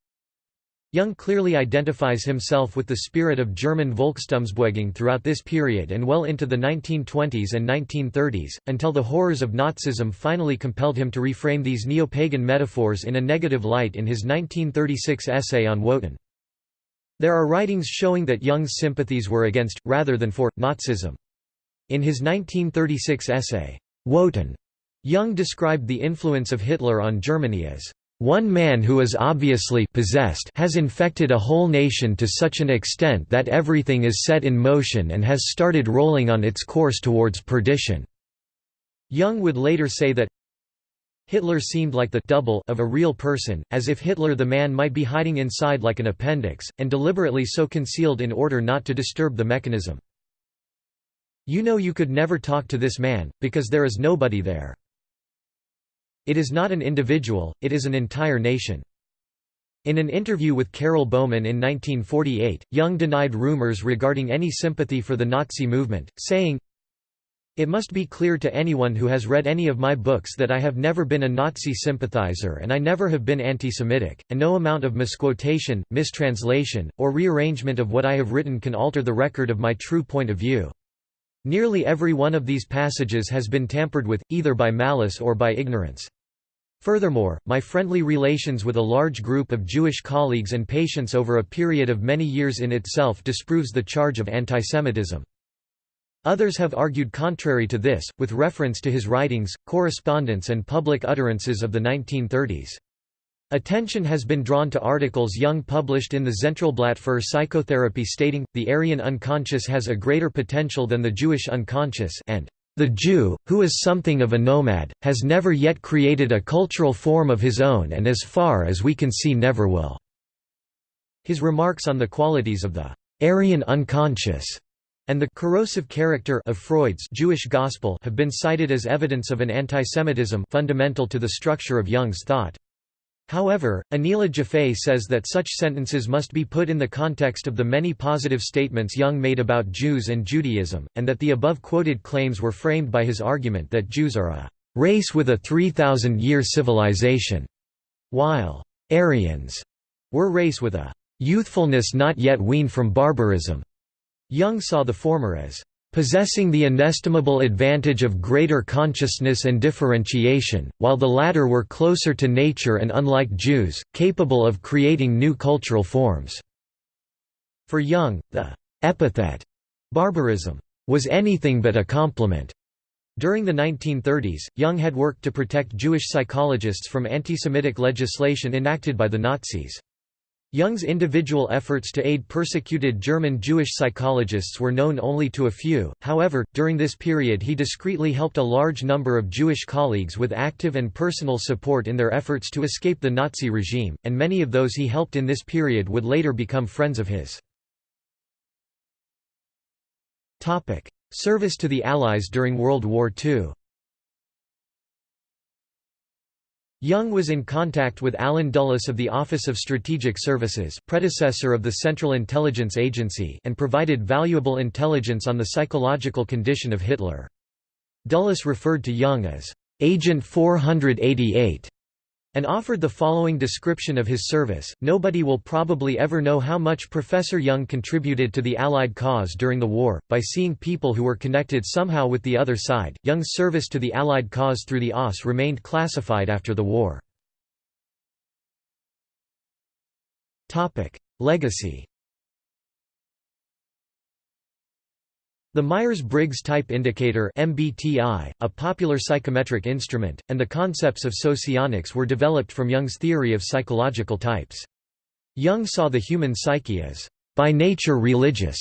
Speaker 1: Jung clearly identifies himself with the spirit of German Volkstumsbewegung throughout this period and well into the 1920s and 1930s, until the horrors of Nazism finally compelled him to reframe these neo-pagan metaphors in a negative light in his 1936 essay on Wotan. There are writings showing that Jung's sympathies were against, rather than for, Nazism. In his 1936 essay, Wotan, Jung described the influence of Hitler on Germany as one man who is obviously possessed has infected a whole nation to such an extent that everything is set in motion and has started rolling on its course towards perdition." Jung would later say that Hitler seemed like the double of a real person, as if Hitler the man might be hiding inside like an appendix, and deliberately so concealed in order not to disturb the mechanism. You know you could never talk to this man, because there is nobody there. It is not an individual, it is an entire nation. In an interview with Carol Baumann in 1948, Jung denied rumors regarding any sympathy for the Nazi movement, saying, it must be clear to anyone who has read any of my books that I have never been a Nazi sympathizer and I never have been anti-Semitic, and no amount of misquotation, mistranslation, or rearrangement of what I have written can alter the record of my true point of view. Nearly every one of these passages has been tampered with, either by malice or by ignorance. Furthermore, my friendly relations with a large group of Jewish colleagues and patients over a period of many years in itself disproves the charge of antisemitism. Others have argued contrary to this, with reference to his writings, correspondence and public utterances of the 1930s. Attention has been drawn to articles Jung published in the Zentralblatt für Psychotherapy stating, the Aryan unconscious has a greater potential than the Jewish unconscious and the Jew, who is something of a nomad, has never yet created a cultural form of his own and as far as we can see never will." His remarks on the qualities of the Aryan unconscious and the corrosive character of Freud's Jewish gospel have been cited as evidence of an antisemitism fundamental to the structure of Jung's thought. However, Aniela Jaffé says that such sentences must be put in the context of the many positive statements Jung made about Jews and Judaism, and that the above quoted claims were framed by his argument that Jews are a race with a 3,000-year civilization, while Aryans were race with a youthfulness not yet weaned from barbarism. Jung saw the former as possessing the inestimable advantage of greater consciousness and differentiation, while the latter were closer to nature and unlike Jews, capable of creating new cultural forms. For Jung, the epithet barbarism was anything but a compliment. During the 1930s, Jung had worked to protect Jewish psychologists from anti-Semitic legislation enacted by the Nazis. Jung's individual efforts to aid persecuted German Jewish psychologists were known only to a few, however, during this period he discreetly helped a large number of Jewish colleagues with active and personal support in their efforts to escape the Nazi regime, and many of those he helped in this period would later become friends of his. Service to the Allies during World War II Jung was in contact with Allen Dulles of the Office of Strategic Services predecessor of the Central Intelligence Agency and provided valuable intelligence on the psychological condition of Hitler. Dulles referred to Jung as, "'Agent 488' and offered the following description of his service, nobody will probably ever know how much Professor Jung contributed to the Allied cause during the war, by seeing people who were connected somehow with the other side. Jung's service to the Allied cause through the OSS remained classified after the war. Legacy The Myers-Briggs Type Indicator MBTI, a popular psychometric instrument, and the concepts of socionics were developed from Jung's theory of psychological types. Jung saw the human psyche as by nature religious,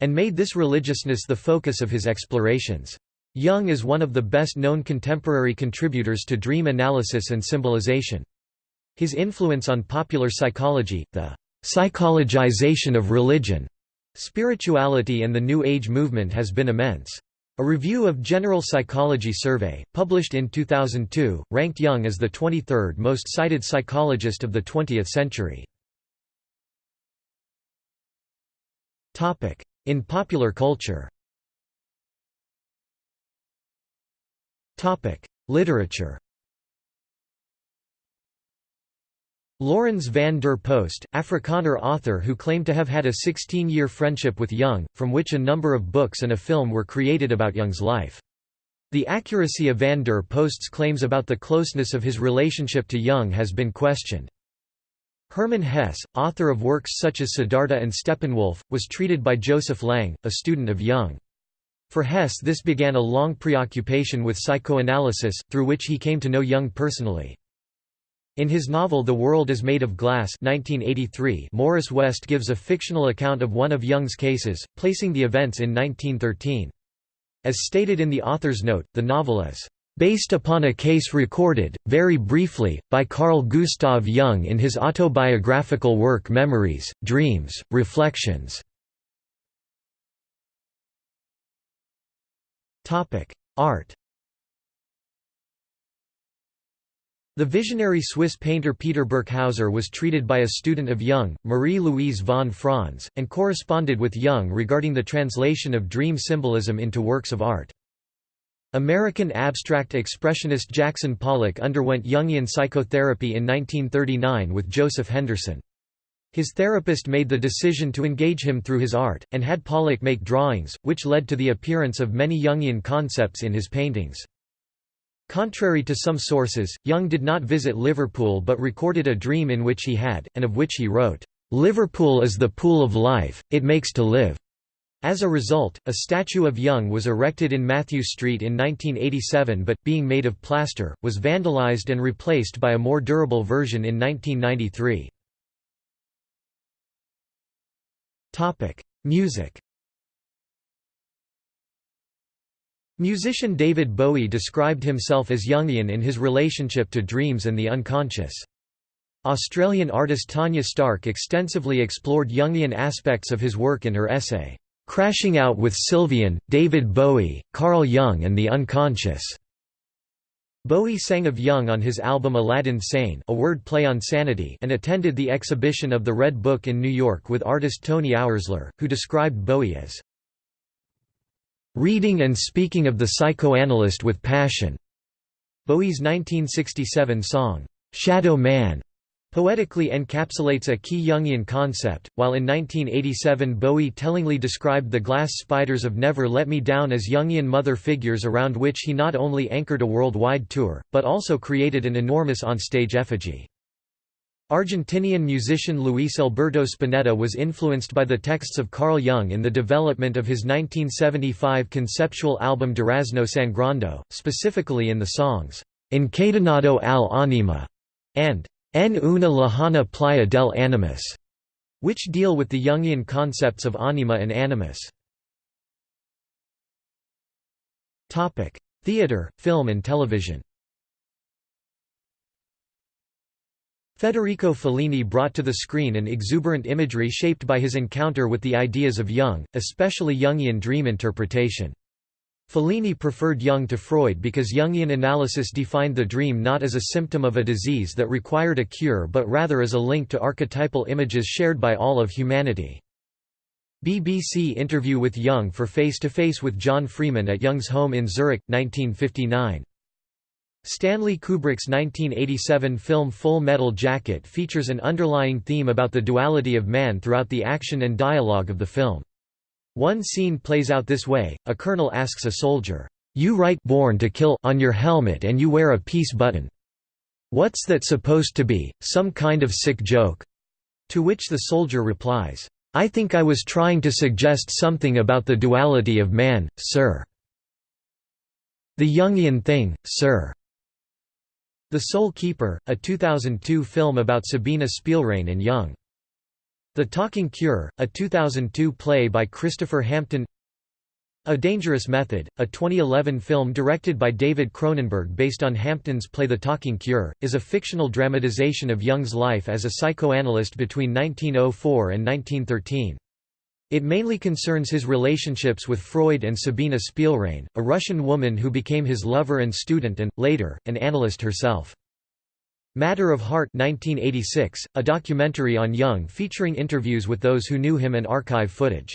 Speaker 1: and made this religiousness the focus of his explorations. Jung is one of the best-known contemporary contributors to dream analysis and symbolization. His influence on popular psychology, the psychologization of religion, Spirituality and the New Age movement has been immense. A review of General Psychology Survey, published in 2002, ranked Jung as the 23rd most cited psychologist of the 20th century. In popular culture Literature Laurens van der Post, Afrikaner author who claimed to have had a 16-year friendship with Jung, from which a number of books and a film were created about Jung's life. The accuracy of van der Post's claims about the closeness of his relationship to Jung has been questioned. Hermann Hesse, author of works such as Siddhartha and Steppenwolf, was treated by Joseph Lang, a student of Jung. For Hesse this began a long preoccupation with psychoanalysis, through which he came to know Jung personally. In his novel The World is Made of Glass 1983, Morris West gives a fictional account of one of Jung's cases, placing the events in 1913. As stated in the author's note, the novel is based upon a case recorded, very briefly, by Carl Gustav Jung in his autobiographical work Memories, Dreams, Reflections. Art The visionary Swiss painter Peter Birkhäuser was treated by a student of Jung, Marie-Louise von Franz, and corresponded with Jung regarding the translation of dream symbolism into works of art. American abstract expressionist Jackson Pollock underwent Jungian psychotherapy in 1939 with Joseph Henderson. His therapist made the decision to engage him through his art, and had Pollock make drawings, which led to the appearance of many Jungian concepts in his paintings. Contrary to some sources, Jung did not visit Liverpool but recorded a dream in which he had, and of which he wrote, "'Liverpool is the pool of life, it makes to live'". As a result, a statue of Jung was erected in Mathew Street in 1987 but, being made of plaster, was vandalized and replaced by a more durable version in 1993. Music Musician David Bowie described himself as Jungian in his relationship to dreams and the unconscious. Australian artist Tanya Stark extensively explored Jungian aspects of his work in her essay, "'Crashing Out with Sylvian, David Bowie, Carl Jung and the Unconscious". Bowie sang of Jung on his album Aladdin Sane a word play on sanity and attended the exhibition of the Red Book in New York with artist Tony Oursler, who described Bowie as reading and speaking of the psychoanalyst with passion. Bowie's 1967 song, "'Shadow Man' poetically encapsulates a key Jungian concept, while in 1987 Bowie tellingly described the glass spiders of Never Let Me Down as Jungian mother figures around which he not only anchored a worldwide tour, but also created an enormous onstage effigy. Argentinian musician Luis Alberto Spinetta was influenced by the texts of Carl Jung in the development of his 1975 conceptual album Durazno Sangrando, specifically in the songs, Encadenado al Anima and En una lejana playa del animus, which deal with the Jungian concepts of anima and animus. Theatre, film and television Federico Fellini brought to the screen an exuberant imagery shaped by his encounter with the ideas of Jung, especially Jungian dream interpretation. Fellini preferred Jung to Freud because Jungian analysis defined the dream not as a symptom of a disease that required a cure but rather as a link to archetypal images shared by all of humanity. BBC interview with Jung for Face to Face with John Freeman at Jung's home in Zurich, 1959. Stanley Kubrick's 1987 film Full Metal Jacket features an underlying theme about the duality of man throughout the action and dialogue of the film. One scene plays out this way, a colonel asks a soldier, "'You write born to kill on your helmet and you wear a peace button. What's that supposed to be, some kind of sick joke?' To which the soldier replies, "'I think I was trying to suggest something about the duality of man, sir. The Jungian thing, sir.' The Soul Keeper, a 2002 film about Sabina Spielrein and Jung. The Talking Cure, a 2002 play by Christopher Hampton A Dangerous Method, a 2011 film directed by David Cronenberg based on Hampton's play The Talking Cure, is a fictional dramatization of Jung's life as a psychoanalyst between 1904 and 1913. It mainly concerns his relationships with Freud and Sabina Spielrein, a Russian woman who became his lover and student and, later, an analyst herself. Matter of Heart 1986, a documentary on Jung featuring interviews with those who knew him and archive footage.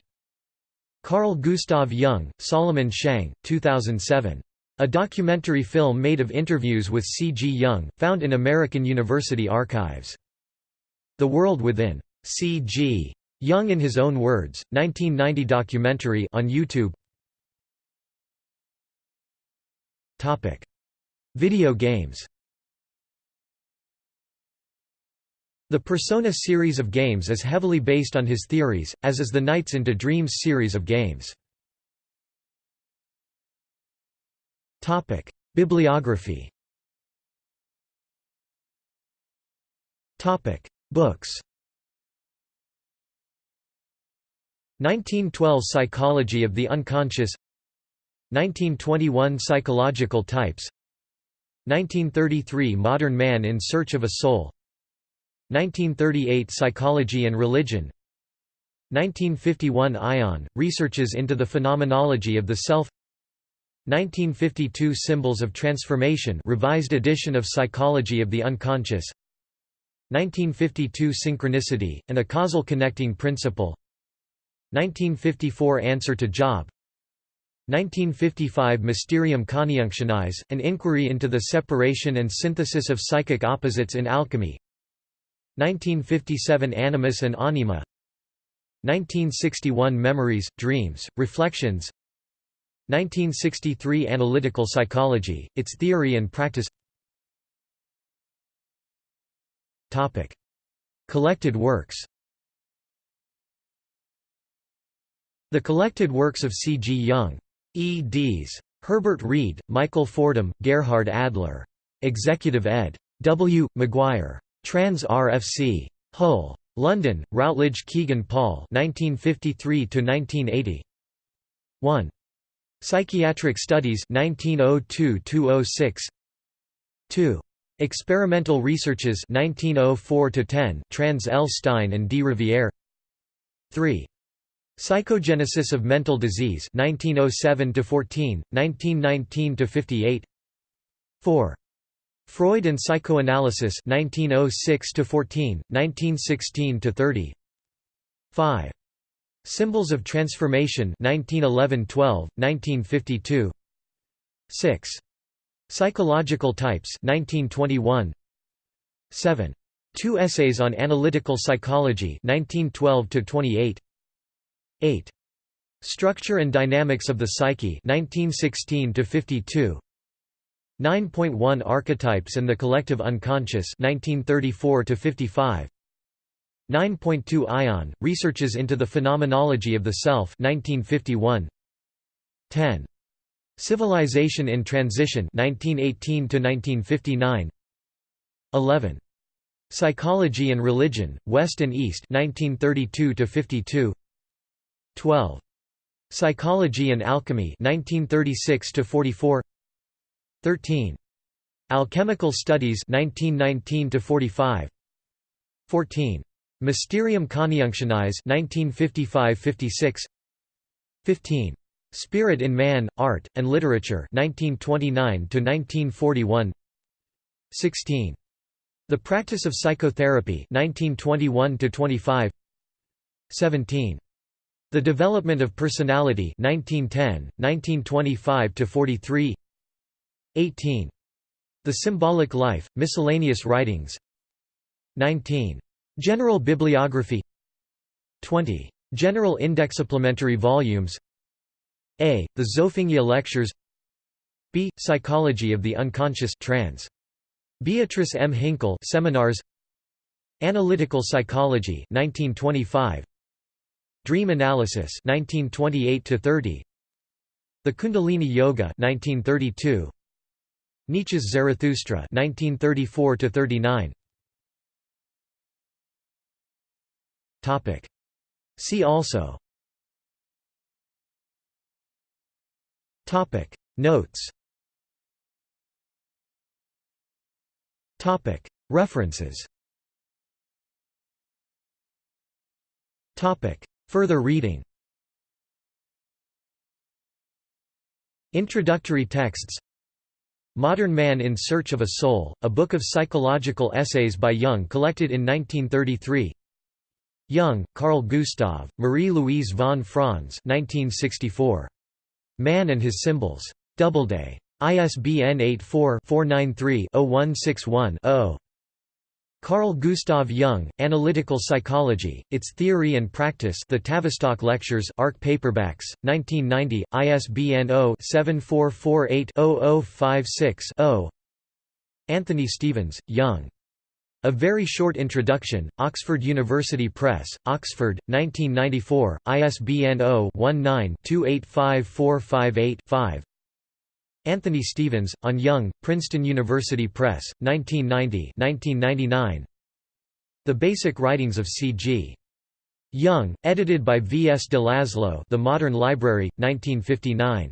Speaker 1: Carl Gustav Jung, Solomon Shang, 2007. A documentary film made of interviews with C. G. Jung, found in American University archives. The World Within. C. G. Jung in His Own Words, 1990 documentary on YouTube. Topic: Video games. The Persona series of games is heavily based on his theories, as is the Nights into Dreams series of games. Topic: Bibliography. Topic: Books 1912 Psychology of the Unconscious 1921 Psychological Types 1933 Modern Man in Search of a Soul 1938 Psychology and Religion 1951 Aion, Researches into the Phenomenology of the Self 1952 Symbols of Transformation revised edition of Psychology of the Unconscious 1952 Synchronicity, and a Causal Connecting Principle 1954 Answer to Job. 1955 Mysterium Coniunctionis, an inquiry into the separation and synthesis of psychic opposites in alchemy. 1957 Animus and Anima. 1961 Memories, Dreams, Reflections. 1963 Analytical Psychology, Its Theory and Practice. Collected works The collected works of C. G. Jung. eds. Herbert Read, Michael Fordham, Gerhard Adler. Executive ed. W. McGuire. Trans RFC. Hull. London, Routledge Kegan Paul 1953 1. Psychiatric Studies 1902–206 2. Experimental Researches 1904–10 Trans L. Stein and D. Riviere 3. Psychogenesis of Mental Disease 1907 to 14 1919 to 58 4 Freud and Psychoanalysis 1906 to 14 1916 to 30 5 Symbols of Transformation 1911-12 1952 6 Psychological Types 1921 7. Two Essays on Analytical Psychology 1912 28 8. Structure and Dynamics of the Psyche 1916 52 9.1 Archetypes and the Collective Unconscious 1934 55 9.2 Aion Researches into the Phenomenology of the Self 1951 10 Civilization in Transition 1918 1959 11 Psychology and Religion West and East 1932 52 12 Psychology and Alchemy 1936 to 44 13 Alchemical Studies 1919 to 45 14 Mysterium Coniunctionis 1955 56 15 Spirit in Man, Art, and Literature 1929 16. The Practice of Psychotherapy 1921 17. The Development of Personality 1910, 1925–43 18. The Symbolic Life, Miscellaneous Writings 19. General Bibliography 20. General Index Supplementary volumes a. The Zofingia Lectures B. Psychology of the Unconscious trans. Beatrice M. Hinkle Seminars Analytical Psychology 1925 Dream Analysis 1928 30 The Kundalini Yoga 1932 Nietzsche's Zarathustra 1934 39 Topic. See also. Topic. Notes. Topic. References. Topic Further reading Introductory texts Modern Man in Search of a Soul, a book of psychological essays by Jung collected in 1933 Jung, Carl Gustav, Marie-Louise von Franz 1964. Man and His Symbols. Doubleday. ISBN 84-493-0161-0. Carl Gustav Jung, Analytical Psychology, Its Theory and Practice The Tavistock Lectures ARC Paperbacks, 1990, ISBN 0-7448-0056-0 Anthony Stevens, Jung. A Very Short Introduction, Oxford University Press, Oxford, 1994, ISBN 0-19-285458-5 Anthony Stevens, on Jung, Princeton University Press, 1990 1999. The Basic Writings of C.G. Jung, edited by V. S. de Laszlo The Modern Library, 1959.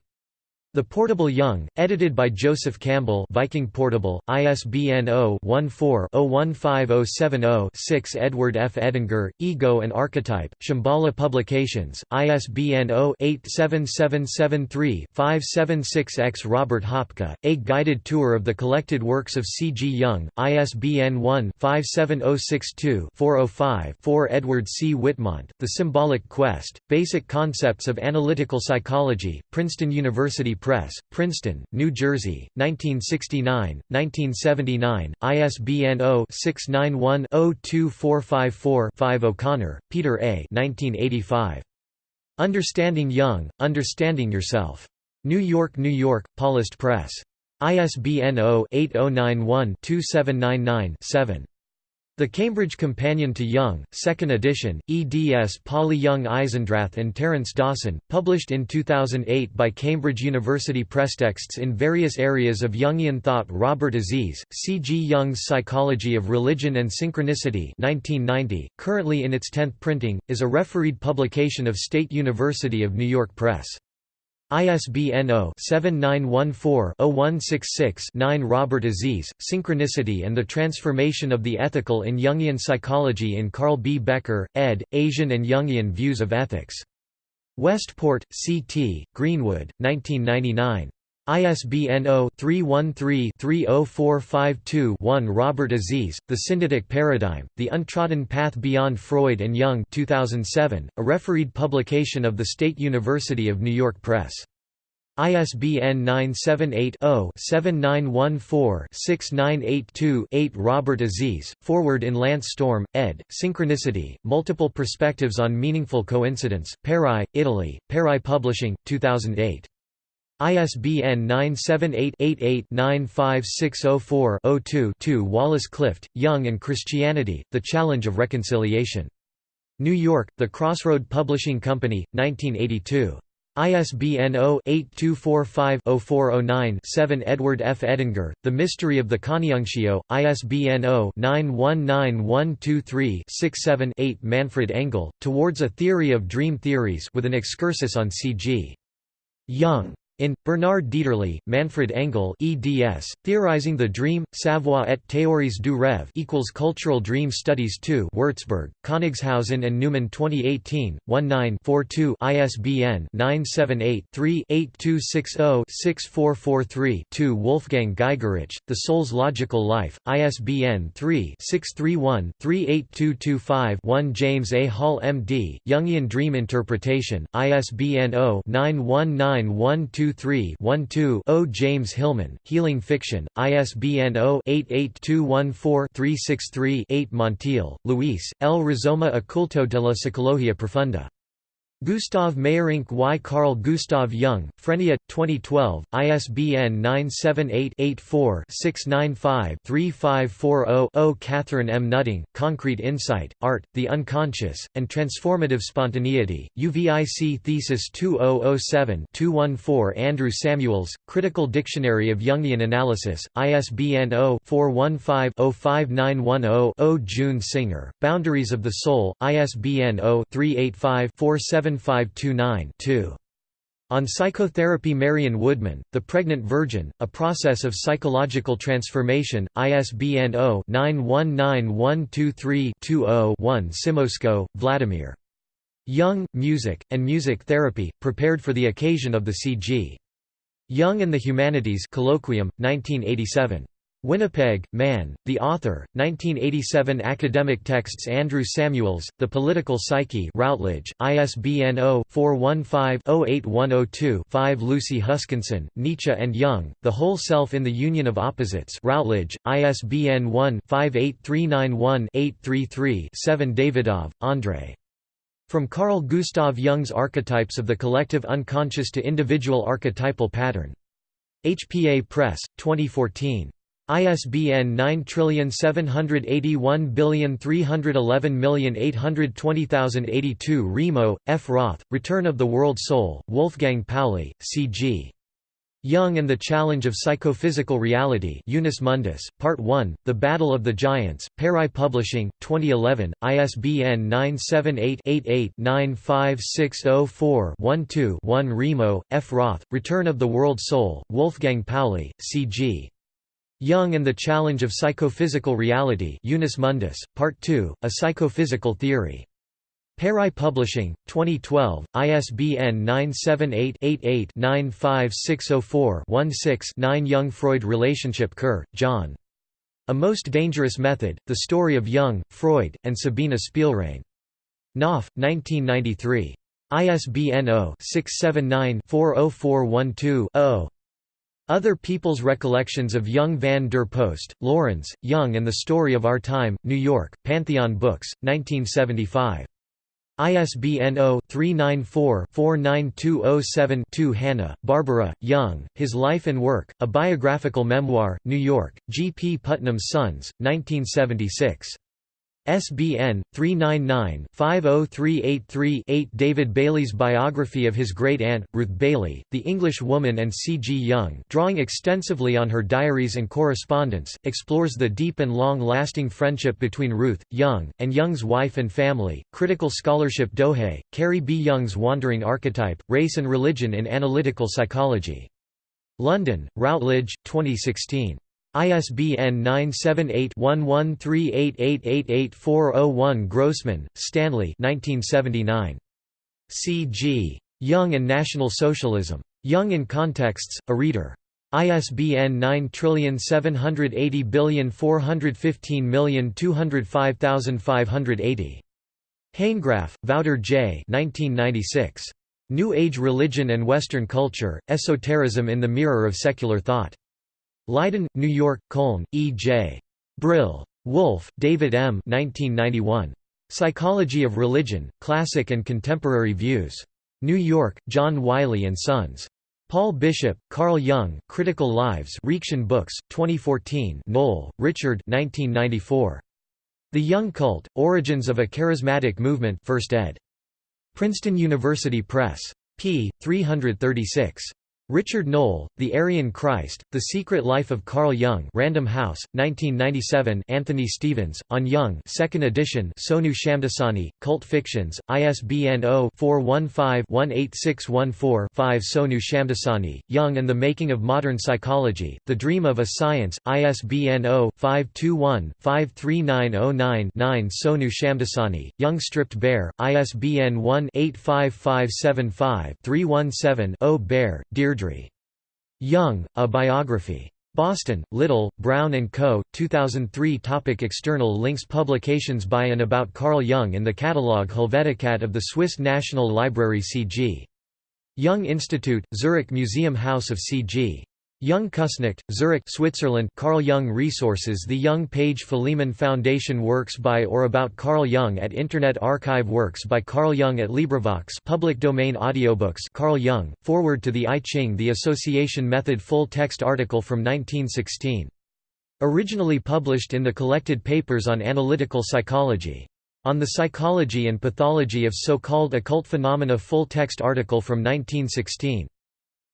Speaker 1: The Portable Jung, edited by Joseph Campbell Viking Portable, ISBN 0-14-015070-6 Edward F. Edinger, Ego and Archetype, Shambhala Publications, ISBN 0-87773-576-X Robert Hopcke, A Guided Tour of the Collected Works of C. G. Jung, ISBN 1-57062-405-4 Edward C. Whitmont, The Symbolic Quest, Basic Concepts of Analytical Psychology, Princeton University Press, Princeton, New Jersey, 1969, 1979, ISBN 0-691-02454-5 O'Connor, Peter A. 1985. Understanding Jung, Understanding Yourself. New York, New York, Paulist Press. ISBN 0-8091-2799-7. The Cambridge Companion to Jung, 2nd edition, eds Polly Young Eisendrath and Terence Dawson, published in 2008 by Cambridge University Press. Texts in various areas of Jungian thought Robert Aziz, C. G. Jung's Psychology of Religion and Synchronicity 1990, currently in its 10th printing, is a refereed publication of State University of New York Press. ISBN 0-7914-0166-9 Robert Aziz, Synchronicity and the Transformation of the Ethical in Jungian Psychology in Carl B. Becker, ed., Asian and Jungian Views of Ethics. Westport, C.T., Greenwood, 1999. ISBN 0-313-30452-1 Robert Aziz, The Syndetic Paradigm, The Untrodden Path Beyond Freud and Jung 2007, a refereed publication of the State University of New York Press. ISBN 978-0-7914-6982-8 Robert Aziz, Forward in Lance Storm, ed., Synchronicity, Multiple Perspectives on Meaningful Coincidence, Peri, Italy, Peri Publishing, 2008. ISBN 978-88-95604-02-2 Wallace Clift, Jung and Christianity, The Challenge of Reconciliation. New York, The Crossroad Publishing Company, 1982. ISBN 0-8245-0409-7 Edward F. Edinger, The Mystery of the Coniunctio, ISBN 0-919123-67-8 Manfred Engel, Towards a Theory of Dream Theories with an excursus on C.G. Jung. In, Bernard Dieterle, Manfred Engel eds, Theorizing the Dream, Savoir et théories du rêve equals Cultural Dream Studies 2 Würzburg, Königshausen and Neumann 2018, 19-42 ISBN 978-3-8260-6443-2 Wolfgang Giegerich, The Soul's Logical Life, ISBN 3-631-38225-1 James A. Hall M.D., Jungian Dream Interpretation, ISBN 0-919122 23-12-0 James Hillman, Healing Fiction, ISBN 0-88214-363-8 Montiel, Luis, El Rizoma oculto de la Psicología Profunda. Gustav Meyrink Y. Carl Gustav Jung, Frenia, 2012, ISBN 978-84-695-3540-0 Katherine M. Nutting, Concrete Insight, Art, the Unconscious, and Transformative Spontaneity, UVIC Thesis 2007-214 Andrew Samuels, Critical Dictionary of Jungian Analysis, ISBN 0-415-05910-0 June Singer, Boundaries of the Soul, ISBN 0-385-47 7529-2. On Psychotherapy Marion Woodman, The Pregnant Virgin, A Process of Psychological Transformation, ISBN 0-919123-20-1 Simosko, Vladimir. Jung, Music, and Music Therapy, prepared for the occasion of the C.G. Jung and the Humanities Colloquium, 1987. Winnipeg, Man, The Author, 1987 Academic texts Andrew Samuels, The Political Psyche Routledge, ISBN 0-415-08102-5 Lucy Huskinson, Nietzsche and Jung, The Whole Self in the Union of Opposites Routledge, ISBN 1-58391-833-7 Davidov, Andrei. From Carl Gustav Jung's Archetypes of the Collective Unconscious to Individual Archetypal Pattern. HPA Press, 2014. ISBN 9781311820082 Remo, F. Roth, Return of the World Soul, Wolfgang Pauli, C.G. Jung and the Challenge of Psychophysical Reality Unus Mundus, Part 1, The Battle of the Giants, Pari Publishing, 2011, ISBN 978-88-95604-12-1 Remo, F. Roth, Return of the World Soul, Wolfgang Pauli, C.G. Jung and the Challenge of Psychophysical Reality Unus Mundus, Part 2, A Psychophysical Theory. Pari Publishing, 2012, ISBN 978-88-95604-16-9 Jung-Freud Relationship Kerr, John. A Most Dangerous Method, The Story of Jung, Freud, and Sabina Spielrein. Knopf, 1993. ISBN 0-679-40412-0. Other People's Recollections of Jung van der Post, Lawrence, Jung and the Story of Our Time, New York, Pantheon Books, 1975. ISBN 0-394-49207-2 Hannah, Barbara, Jung, His Life and Work, A Biographical Memoir, New York, G. P. Putnam's Sons, 1976. SBN 399-50383-8 David Bailey's biography of his great-aunt, Ruth Bailey, the English woman and C. G. Jung drawing extensively on her diaries and correspondence, explores the deep and long-lasting friendship between Ruth, Jung, and Jung's wife and family. Critical scholarship Dohé, Carrie B. Jung's Wandering Archetype, Race and Religion in Analytical Psychology. London, Routledge, 2016. ISBN 978-1138888401 Grossman, Stanley C. G. Jung and National Socialism. Jung in Contexts, a Reader. ISBN 9780415205580. Hanegraaff, Wouter J. 1996. New Age Religion and Western Culture, Esotericism in the Mirror of Secular Thought. Leiden, New York, Köln, E. J. Brill. Wulff, David M. 1991. Psychology of Religion, Classic and Contemporary Views. New York, John Wiley & Sons. Paul Bishop, Carl Jung, Critical Lives Reaktion Books, 2014 Noll, Richard 1994. The Jung Cult, Origins of a Charismatic Movement 1st ed. Princeton University Press. p. 336. Richard Noll, The Aryan Christ, The Secret Life of Carl Jung Random House, 1997 Anthony Stevens, On Jung 2nd edition Sonu Shamdasani, Cult Fictions, ISBN 0-415-18614-5 Sonu Shamdasani, Jung and the Making of Modern Psychology, The Dream of a Science, ISBN 0-521-53909-9 Sonu Shamdasani, Jung Stripped Bare, ISBN 1-85575-317-0 Bair, Dear Deirdre. Jung, A Biography. Boston, Little, Brown & Co., 2003 Topic External links Publications by and about Carl Jung in the catalogue Helvetica of the Swiss National Library C.G. Jung Institute, Zurich Museum House of C.G. Jung Küsnacht, Zurich Switzerland Carl Jung Resources The Jung Page Philemon Foundation Works by or about Carl Jung at Internet Archive Works by Carl Jung at LibriVox Public Domain Audiobooks Carl Jung, Foreword to the I Ching The Association Method Full text article from 1916. Originally published in the Collected Papers on Analytical Psychology. On the Psychology and Pathology of So-Called Occult Phenomena Full text article from 1916.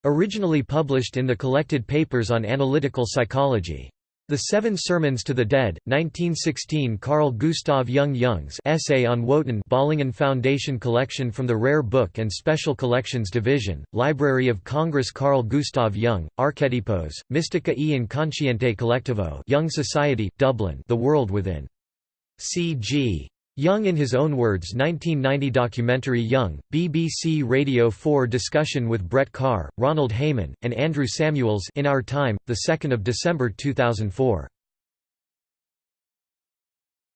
Speaker 1: Originally published in the Collected Papers on Analytical Psychology. The Seven Sermons to the Dead, 1916 Carl Gustav Jung Jung's Essay on Wotan Bollingen Foundation Collection from the Rare Book and Special Collections Division, Library of Congress Carl Gustav Jung, Archetypos, Mystica e Inconsciente Collectivo Jung Society, Dublin The World Within. C.G. Jung in his own words 1990 documentary Jung, BBC Radio 4 discussion with Brett Kahr, Ronald Hayman, and Andrew Samuels in Our Time, 2 December 2004.